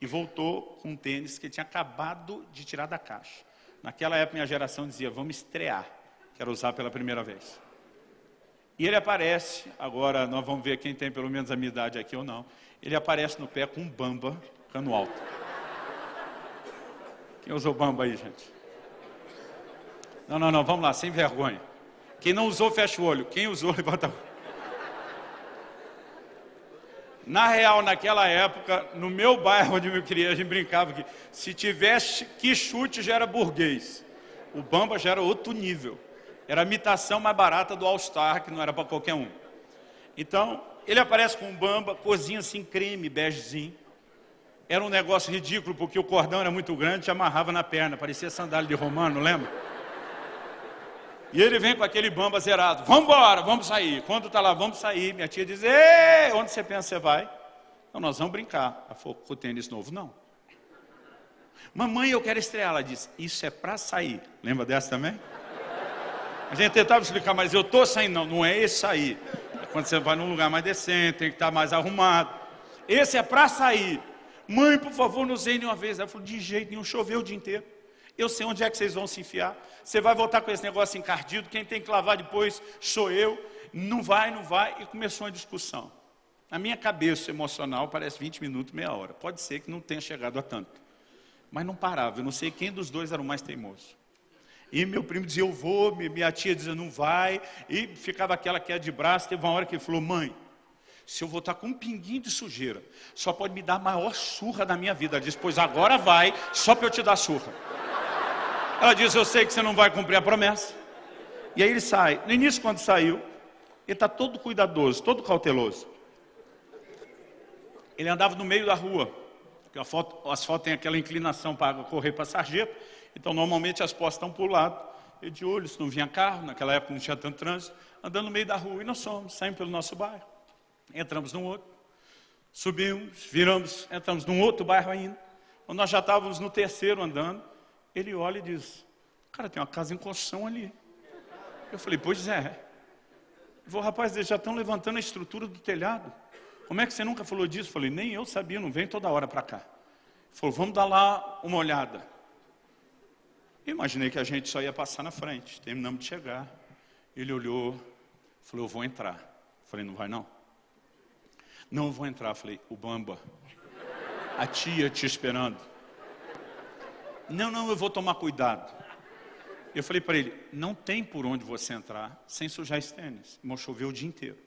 e voltou com um tênis que ele tinha acabado de tirar da caixa. Naquela época minha geração dizia, vamos estrear, quero usar pela primeira vez. E ele aparece, agora nós vamos ver quem tem pelo menos a minha idade aqui ou não. Ele aparece no pé com um bamba cano alto. Quem usou bamba aí, gente? Não, não, não, vamos lá, sem vergonha. Quem não usou, fecha o olho. Quem usou, levanta a mão. Na real, naquela época, no meu bairro onde eu criei, a gente brincava que se tivesse que chute já era burguês. O bamba já era outro nível. Era a imitação mais barata do All Star, que não era para qualquer um. Então, ele aparece com um bamba, cozinha assim, creme, begezinho. Era um negócio ridículo, porque o cordão era muito grande, te amarrava na perna, parecia sandália de romano, lembra? E ele vem com aquele bamba zerado. Vamos embora, vamos sair. Quando está lá, vamos sair. Minha tia diz, Ei, onde você pensa que você vai? Nós vamos brincar. Ela falou, com tênis novo, não. Mamãe, eu quero estrear. Ela disse, isso é para sair. Lembra dessa também? A gente tentava explicar, mas eu estou saindo. Não, não é esse sair. É quando você vai num lugar mais decente, tem que estar mais arrumado. Esse é para sair. Mãe, por favor, nos usei uma vez. Ela falou, de jeito nenhum, choveu o dia inteiro. Eu sei onde é que vocês vão se enfiar. Você vai voltar com esse negócio encardido, quem tem que lavar depois sou eu. Não vai, não vai. E começou uma discussão. Na minha cabeça emocional parece 20 minutos, meia hora. Pode ser que não tenha chegado a tanto. Mas não parava, eu não sei quem dos dois era o mais teimoso. E meu primo dizia, eu vou, minha tia dizia, não vai. E ficava aquela queda de braço. Teve uma hora que ele falou, mãe, se eu voltar com um pinguinho de sujeira, só pode me dar a maior surra da minha vida. Ela disse, pois agora vai, só para eu te dar surra. Ela disse, eu sei que você não vai cumprir a promessa. E aí ele sai. No início, quando saiu, ele está todo cuidadoso, todo cauteloso. Ele andava no meio da rua, porque foto, as fotos têm aquela inclinação para correr para a sarjeta, então normalmente as postas estão para o lado. E de olho, se não vinha carro, naquela época não tinha tanto trânsito, andando no meio da rua. E nós somos, saímos pelo nosso bairro. Entramos num outro, subimos, viramos, entramos num outro bairro ainda. Quando nós já estávamos no terceiro andando, ele olha e diz, cara, tem uma casa em construção ali. Eu falei, pois é. Falou, rapaz, eles já estão levantando a estrutura do telhado. Como é que você nunca falou disso? Eu falei, nem eu sabia, não vem toda hora para cá. Ele falou, vamos dar lá uma olhada. Imaginei que a gente só ia passar na frente. Terminamos de chegar. Ele olhou, falou, eu vou entrar. Eu falei, não vai não? Não, vou entrar. Eu falei, o Bamba, a tia te esperando. Não, não, eu vou tomar cuidado. Eu falei para ele, não tem por onde você entrar sem sujar esse tênis. Choveu o dia inteiro.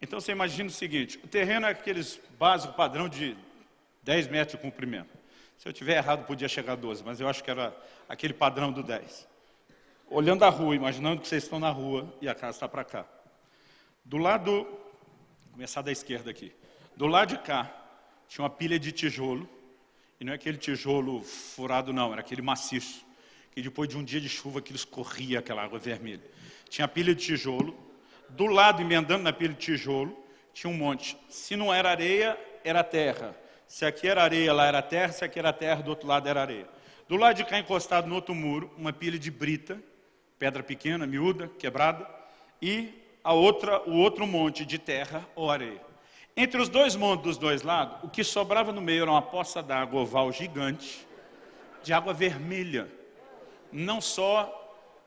Então você imagina o seguinte, o terreno é aqueles básico padrão de 10 metros de comprimento. Se eu tiver errado, podia chegar a 12, mas eu acho que era aquele padrão do 10. Olhando a rua, imaginando que vocês estão na rua e a casa está para cá. Do lado, começar da esquerda aqui. Do lado de cá, tinha uma pilha de tijolo, e não é aquele tijolo furado não, era aquele maciço, que depois de um dia de chuva que escorria aquela água vermelha. Tinha pilha de tijolo, do lado, emendando na pilha de tijolo, tinha um monte. Se não era areia, era terra. Se aqui era areia, lá era terra, se aqui era terra, do outro lado era areia. Do lado de cá, encostado no outro muro, uma pilha de brita, pedra pequena, miúda, quebrada, e a outra, o outro monte de terra ou areia. Entre os dois montes dos dois lados, o que sobrava no meio era uma poça d'água oval gigante, de água vermelha. Não só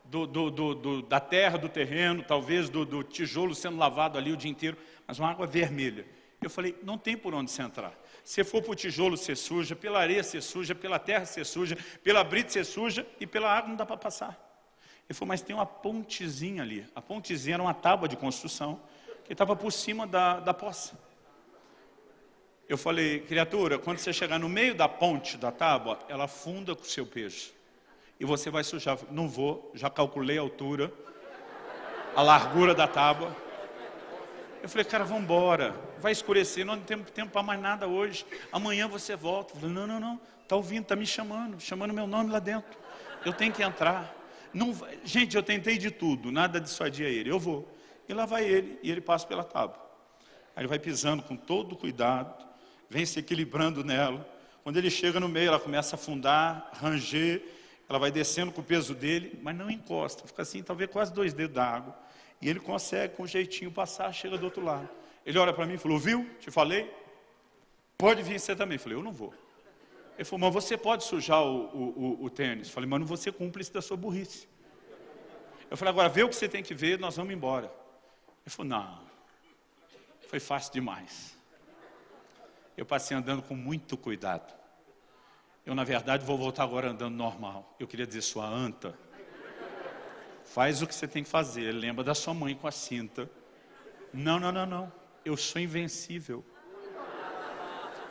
do, do, do, da terra, do terreno, talvez do, tijolo sendo lavado ali o dia inteiro, mas uma água vermelha. Eu falei, não tem por onde você entrar. Se for para o tijolo ser suja, pela areia ser suja, pela terra ser suja, pela brita ser suja e pela água não dá para passar. Ele falou, mas tem uma pontezinha ali. A pontezinha era uma tábua de construção que estava por cima da, da poça. Eu falei, criatura, quando você chegar no meio da ponte da tábua, ela funda com o seu peso. E você vai sujar. Não vou, já calculei a altura, a largura da tábua. Eu falei, cara, vamos embora. Vai escurecer, não temos tempo para mais nada hoje. Amanhã você volta. Eu falei, não, não, não. Está ouvindo, está me chamando, chamando meu nome lá dentro. Eu tenho que entrar. Não, gente, eu tentei de tudo, nada dissuadia ele. Eu vou. E lá vai ele, e ele passa pela tábua. Aí ele vai pisando com todo cuidado, vem se equilibrando nela. Quando ele chega no meio, ela começa a afundar, ranger, ela vai descendo com o peso dele, mas não encosta, fica assim, talvez quase dois dedos d'água. E ele consegue, com um jeitinho, passar, chega do outro lado. Ele olha para mim e falou, viu, te falei? Pode vir você também. Eu falei, eu não vou. Ele falou, mas você pode sujar o, o, o, o tênis. Eu falei, mas não vou ser cúmplice da sua burrice. Eu falei, agora vê o que você tem que ver, nós vamos embora. Ele falou, não, foi fácil demais eu passei andando com muito cuidado. Eu, na verdade, vou voltar agora andando normal. Eu queria dizer, sua anta, faz o que você tem que fazer. Lembra da sua mãe com a cinta. Não, não, não, não. Eu sou invencível.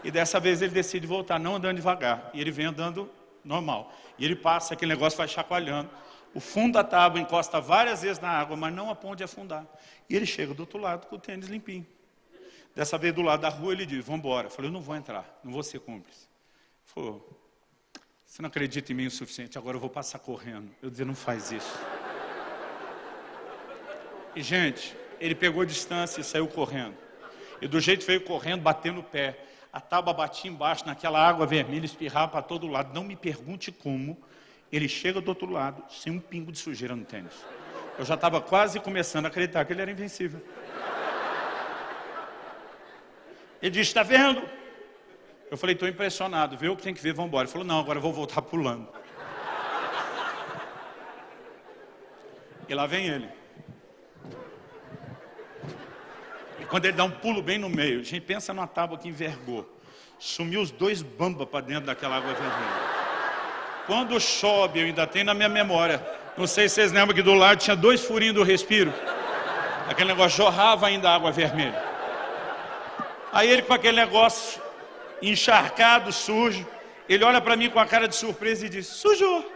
E dessa vez ele decide voltar, não andando devagar. E ele vem andando normal. E ele passa, aquele negócio vai chacoalhando. O fundo da tábua encosta várias vezes na água, mas não a ponto de afundar. E ele chega do outro lado com o tênis limpinho. Dessa vez do lado da rua ele diz, vamos embora. Eu falei, eu não vou entrar, não vou ser cúmplice. Ele falou, Você não acredita em mim o suficiente, agora eu vou passar correndo. Eu dizia, não faz isso. E, gente, ele pegou distância e saiu correndo. E do jeito veio correndo, batendo o pé. A tábua batia embaixo, naquela água vermelha, espirrava para todo lado. Não me pergunte como. Ele chega do outro lado, sem um pingo de sujeira no tênis. Eu já estava quase começando a acreditar que ele era invencível. Ele disse, está vendo? Eu falei, estou impressionado, vê o que tem que ver, vamos embora. Ele falou, não, agora eu vou voltar pulando. E lá vem ele. E quando ele dá um pulo bem no meio, a gente pensa numa tábua que envergou. Sumiu os dois bambas para dentro daquela água vermelha. Quando chove, eu ainda tenho na minha memória. Não sei se vocês lembram que do lado tinha dois furinhos do respiro. Aquele negócio jorrava ainda água vermelha. Aí ele com aquele negócio encharcado, sujo. Ele olha para mim com a cara de surpresa e diz, sujou.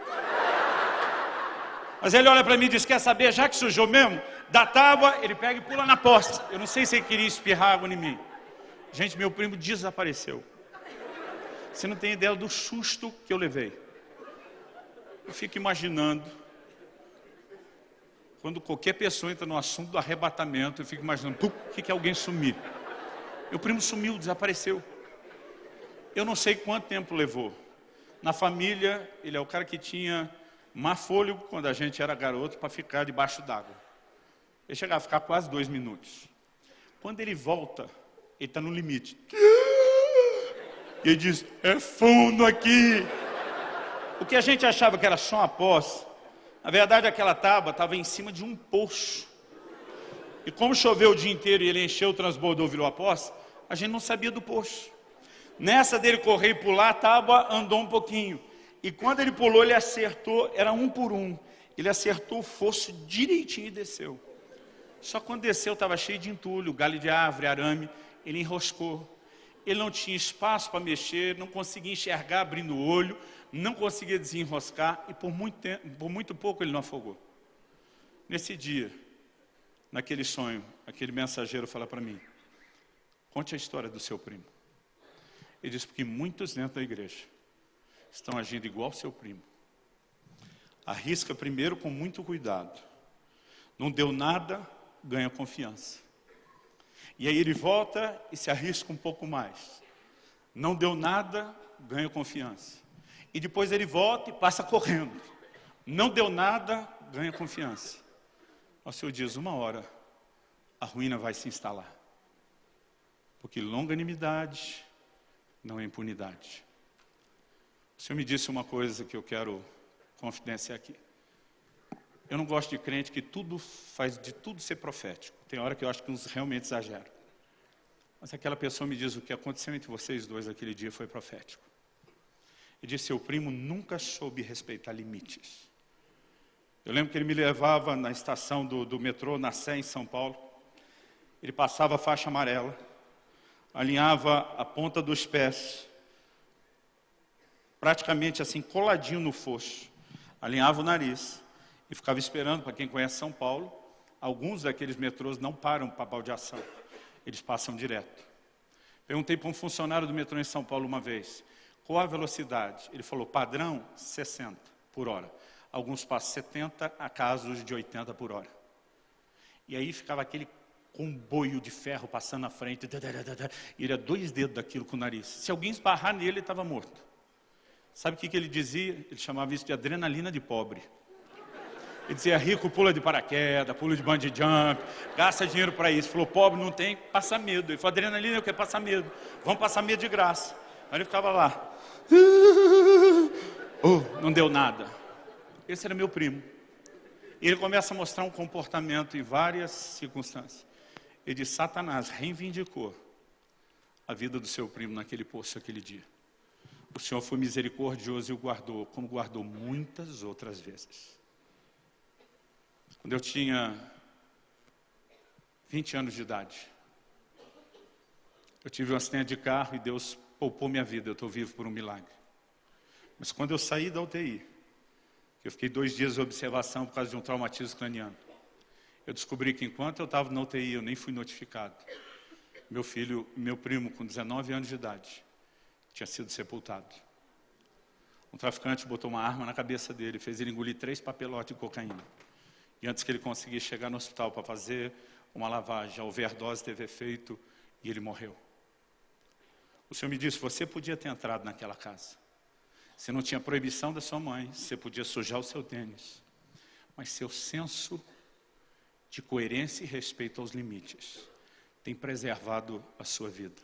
Mas ele olha para mim e diz, quer saber, já que sujou mesmo, da tábua, ele pega e pula na porta. Eu não sei se ele queria espirrar água em mim. Gente, meu primo desapareceu. Você não tem ideia do susto que eu levei. Eu fico imaginando, quando qualquer pessoa entra no assunto do arrebatamento, eu fico imaginando, o que, que alguém sumir? Meu primo sumiu, desapareceu. Eu não sei quanto tempo levou. Na família, ele é o cara que tinha má fôlego quando a gente era garoto para ficar debaixo d'água. Ele chegava a ficar quase dois minutos. Quando ele volta, ele está no limite. E ele diz, é fundo aqui. O que a gente achava que era só uma poça, na verdade aquela tábua estava em cima de um poço. E como choveu o dia inteiro e ele encheu, transbordou, virou a poça, a gente não sabia do poço. Nessa dele correr e pular, a tábua andou um pouquinho. E quando ele pulou, ele acertou, era um por um. Ele acertou o fosso direitinho e desceu. Só quando desceu estava cheio de entulho, galho de árvore, arame. Ele enroscou. Ele não tinha espaço para mexer, não conseguia enxergar abrindo o olho, não conseguia desenroscar e por muito, tempo, por muito pouco ele não afogou. Nesse dia, naquele sonho, aquele mensageiro fala para mim, conte a história do seu primo. Ele diz, porque muitos dentro da igreja estão agindo igual seu primo. Arrisca primeiro com muito cuidado. Não deu nada, ganha confiança. E aí ele volta e se arrisca um pouco mais. Não deu nada, ganha confiança. E depois ele volta e passa correndo. Não deu nada, ganha confiança. O Senhor diz, uma hora, a ruína vai se instalar. Porque longanimidade, não é impunidade. O Senhor me disse uma coisa que eu quero confidenciar aqui. Eu não gosto de crente que tudo faz de tudo ser profético. Tem hora que eu acho que uns realmente exageram. Mas aquela pessoa me diz o que aconteceu entre vocês dois aquele dia foi profético. E disse, seu primo nunca soube respeitar limites. Eu lembro que ele me levava na estação do, do metrô, na Sé, em São Paulo. Ele passava a faixa amarela alinhava a ponta dos pés, praticamente assim, coladinho no fosso, alinhava o nariz e ficava esperando, para quem conhece São Paulo, alguns daqueles metrôs não param para baldeação, eles passam direto. Perguntei para um funcionário do metrô em São Paulo uma vez, qual a velocidade? Ele falou, padrão, 60 por hora. Alguns passam 70 a casos de 80 por hora. E aí ficava aquele com um boio de ferro passando na frente, e ele a dois dedos daquilo com o nariz. Se alguém esbarrar nele, ele estava morto. Sabe o que, que ele dizia? Ele chamava isso de adrenalina de pobre. Ele dizia, rico pula de paraquedas, pula de bungee jump, gasta dinheiro para isso. Falou, pobre não tem, passa medo. Ele falou, adrenalina eu quero passar medo. Vamos passar medo de graça. Aí ele ficava lá. Oh, não deu nada. Esse era meu primo. E ele começa a mostrar um comportamento em várias circunstâncias. Ele diz, Satanás reivindicou a vida do seu primo naquele poço aquele dia. O Senhor foi misericordioso e o guardou, como guardou muitas outras vezes. Quando eu tinha 20 anos de idade, eu tive um acidente de carro e Deus poupou minha vida, eu estou vivo por um milagre. Mas quando eu saí da UTI, eu fiquei dois dias de observação por causa de um traumatismo craniano, eu descobri que enquanto eu estava na UTI, eu nem fui notificado. Meu filho, meu primo, com 19 anos de idade, tinha sido sepultado. Um traficante botou uma arma na cabeça dele, fez ele engolir três papelotes de cocaína. E antes que ele conseguisse chegar no hospital para fazer uma lavagem, a overdose teve efeito e ele morreu. O Senhor me disse, você podia ter entrado naquela casa. Você não tinha proibição da sua mãe, você podia sujar o seu tênis. Mas seu senso de coerência e respeito aos limites tem preservado a sua vida.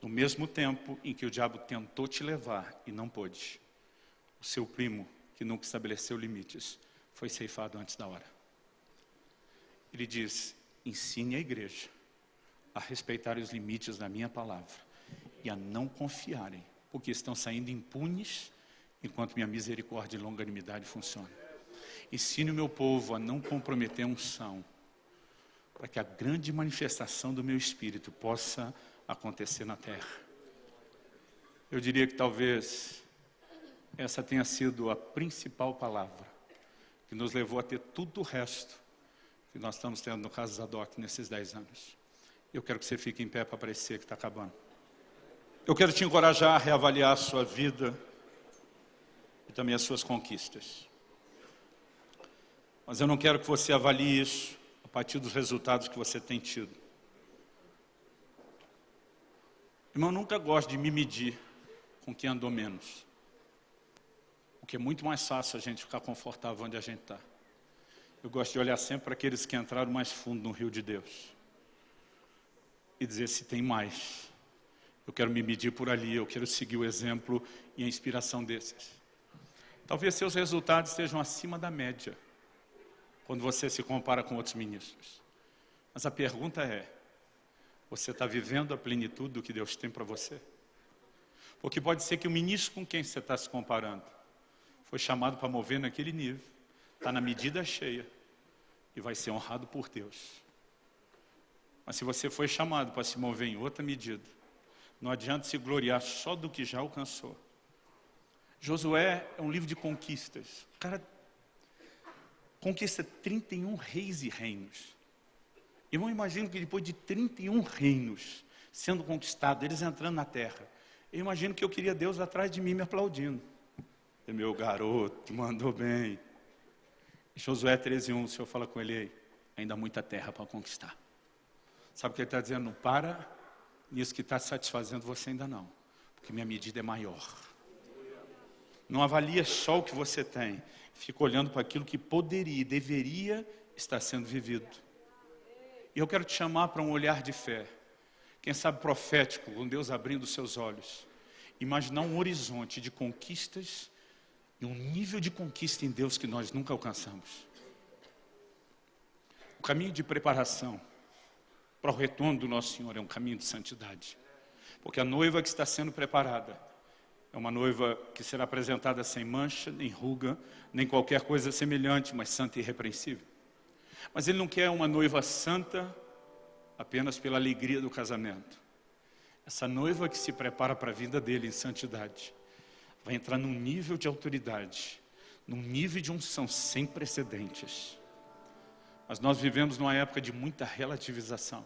No mesmo tempo em que o diabo tentou te levar e não pôde, o seu primo, que nunca estabeleceu limites, foi ceifado antes da hora. Ele diz: ensine a igreja a respeitar os limites da minha palavra e a não confiarem, porque estão saindo impunes enquanto minha misericórdia e longanimidade funcionam. Ensine o meu povo a não comprometer a unção, para que a grande manifestação do meu espírito possa acontecer na terra. Eu diria que talvez essa tenha sido a principal palavra que nos levou a ter tudo o resto que nós estamos tendo no caso Zadok nesses dez anos. Eu quero que você fique em pé para parecer que está acabando. Eu quero te encorajar a reavaliar a sua vida e também as suas conquistas. Mas eu não quero que você avalie isso a partir dos resultados que você tem tido. Irmão, eu nunca gosto de me medir com quem andou menos. Porque é muito mais fácil a gente ficar confortável onde a gente está. Eu gosto de olhar sempre para aqueles que entraram mais fundo no rio de Deus. E dizer se tem mais. Eu quero me medir por ali, eu quero seguir o exemplo e a inspiração desses. Talvez seus resultados estejam acima da média, quando você se compara com outros ministros. Mas a pergunta é, você está vivendo a plenitude do que Deus tem para você? Porque pode ser que o ministro com quem você está se comparando foi chamado para mover naquele nível, está na medida cheia e vai ser honrado por Deus. Mas se você foi chamado para se mover em outra medida, não adianta se gloriar só do que já alcançou. Josué é um livro de conquistas. O cara conquista 31 reis e reinos. Não imagino que depois de 31 reinos sendo conquistados, eles entrando na terra, eu imagino que eu queria Deus atrás de mim me aplaudindo. E meu garoto, mandou bem. Em Josué 13,1, o Senhor fala com ele, ainda há muita terra para conquistar. Sabe o que ele está dizendo? Não para nisso que está satisfazendo você ainda não, porque minha medida é maior. Não avalia só o que você tem, fica olhando para aquilo que poderia e deveria estar sendo vivido. E eu quero te chamar para um olhar de fé, quem sabe profético, com Deus abrindo seus olhos. Imaginar um horizonte de conquistas e um nível de conquista em Deus que nós nunca alcançamos. O caminho de preparação para o retorno do nosso Senhor é um caminho de santidade. Porque a noiva que está sendo preparada é uma noiva que será apresentada sem mancha, nem ruga, nem qualquer coisa semelhante, mas santa e irrepreensível. Mas ele não quer uma noiva santa apenas pela alegria do casamento. Essa noiva que se prepara para a vida dele em santidade vai entrar num nível de autoridade, num nível de unção sem precedentes. Mas nós vivemos numa época de muita relativização.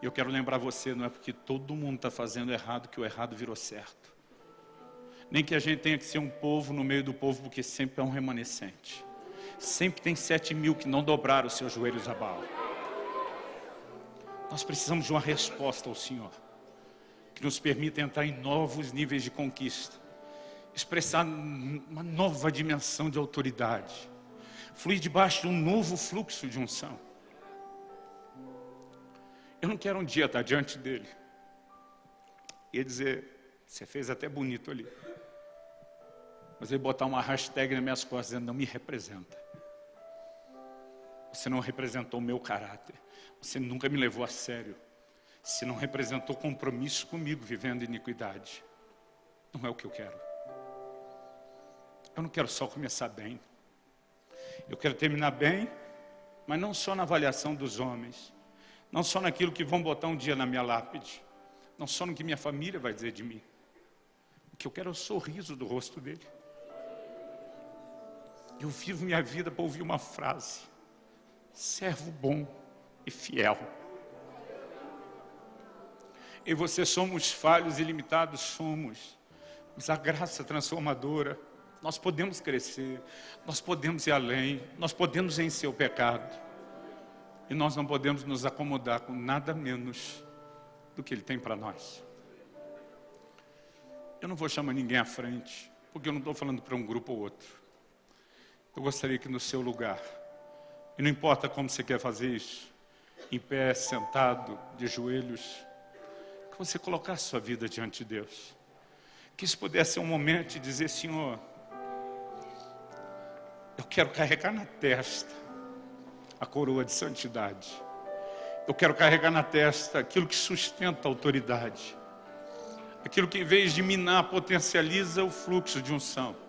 E eu quero lembrar você, não é porque todo mundo está fazendo errado que o errado virou certo. Nem que a gente tenha que ser um povo no meio do povo, porque sempre é um remanescente. Sempre tem sete mil que não dobraram os seus joelhos a Baal. Nós precisamos de uma resposta ao Senhor, que nos permita entrar em novos níveis de conquista, expressar uma nova dimensão de autoridade fluir debaixo de um novo fluxo de unção. Eu não quero um dia estar diante dele e dizer, você fez até bonito ali. Mas ele botar uma hashtag nas minhas costas dizendo, não me representa. Você não representou o meu caráter. Você nunca me levou a sério. Você não representou compromisso comigo vivendo iniquidade. Não é o que eu quero. Eu não quero só começar bem. Eu quero terminar bem, mas não só na avaliação dos homens, não só naquilo que vão botar um dia na minha lápide, não só no que minha família vai dizer de mim. O que eu quero é o sorriso do rosto dele. Eu vivo minha vida para ouvir uma frase: servo bom e fiel. E você somos falhos e limitados, somos. Nos dá graça transformadora. Nós podemos crescer, nós podemos ir além, nós podemos vencer o pecado. E nós não podemos nos acomodar com nada menos do que Ele tem para nós. Eu não vou chamar ninguém à frente, porque eu não estou falando para um grupo ou outro. Eu gostaria que no seu lugar, e não importa como você quer fazer isso, em pé, sentado, de joelhos, que você colocasse sua vida diante de Deus. Que isso pudesse ser um momento de dizer, Senhor, eu quero carregar na testa a coroa de santidade. Eu quero carregar na testa aquilo que sustenta a autoridade. Aquilo que em vez de minar, potencializa o fluxo de unção.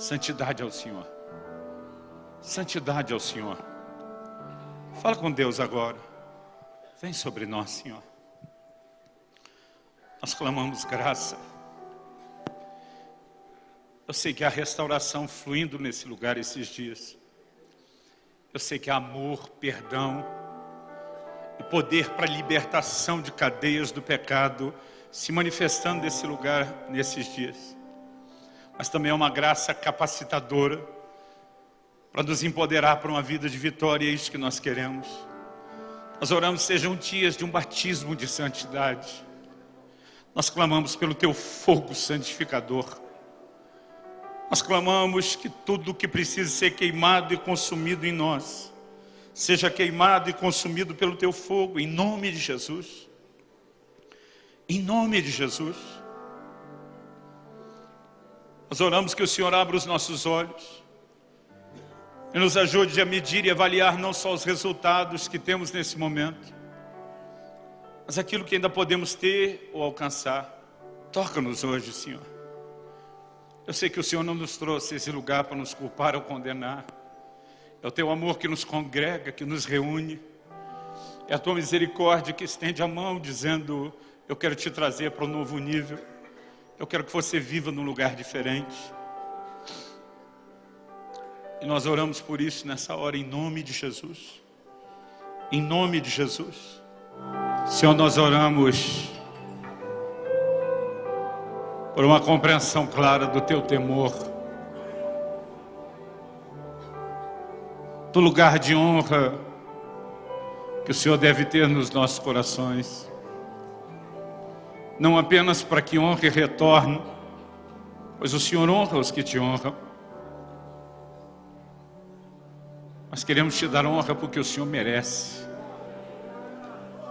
Santidade ao Senhor. Santidade ao Senhor. Fala com Deus agora. Vem sobre nós, Senhor. Nós clamamos graça. Eu sei que há restauração fluindo nesse lugar esses dias. Eu sei que há amor, perdão e poder para libertação de cadeias do pecado se manifestando nesse lugar nesses dias. Mas também é uma graça capacitadora para nos empoderar para uma vida de vitória, é isso que nós queremos. Nós oramos sejam dias de um batismo de santidade. Nós clamamos pelo teu fogo santificador. Nós clamamos que tudo que precisa ser queimado e consumido em nós, seja queimado e consumido pelo teu fogo, em nome de Jesus. Em nome de Jesus. Nós oramos que o Senhor abra os nossos olhos e nos ajude a medir e avaliar não só os resultados que temos nesse momento, mas aquilo que ainda podemos ter ou alcançar. Toca-nos hoje, Senhor. Eu sei que o Senhor não nos trouxe esse lugar para nos culpar ou condenar. É o teu amor que nos congrega, que nos reúne. É a tua misericórdia que estende a mão, dizendo: Eu quero te trazer para um novo nível. Eu quero que você viva num lugar diferente. E nós oramos por isso nessa hora, em nome de Jesus. Em nome de Jesus. Senhor, nós oramos por uma compreensão clara do teu temor, do lugar de honra que o Senhor deve ter nos nossos corações, não apenas para que honra e retorne, pois o Senhor honra os que te honram, mas queremos te dar honra porque o Senhor merece,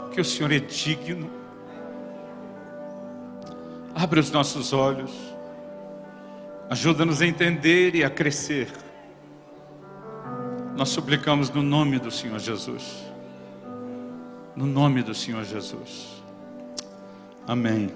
porque o Senhor é digno, Abre os nossos olhos. Ajuda-nos a entender e a crescer. Nós suplicamos no nome do Senhor Jesus. No nome do Senhor Jesus. Amém.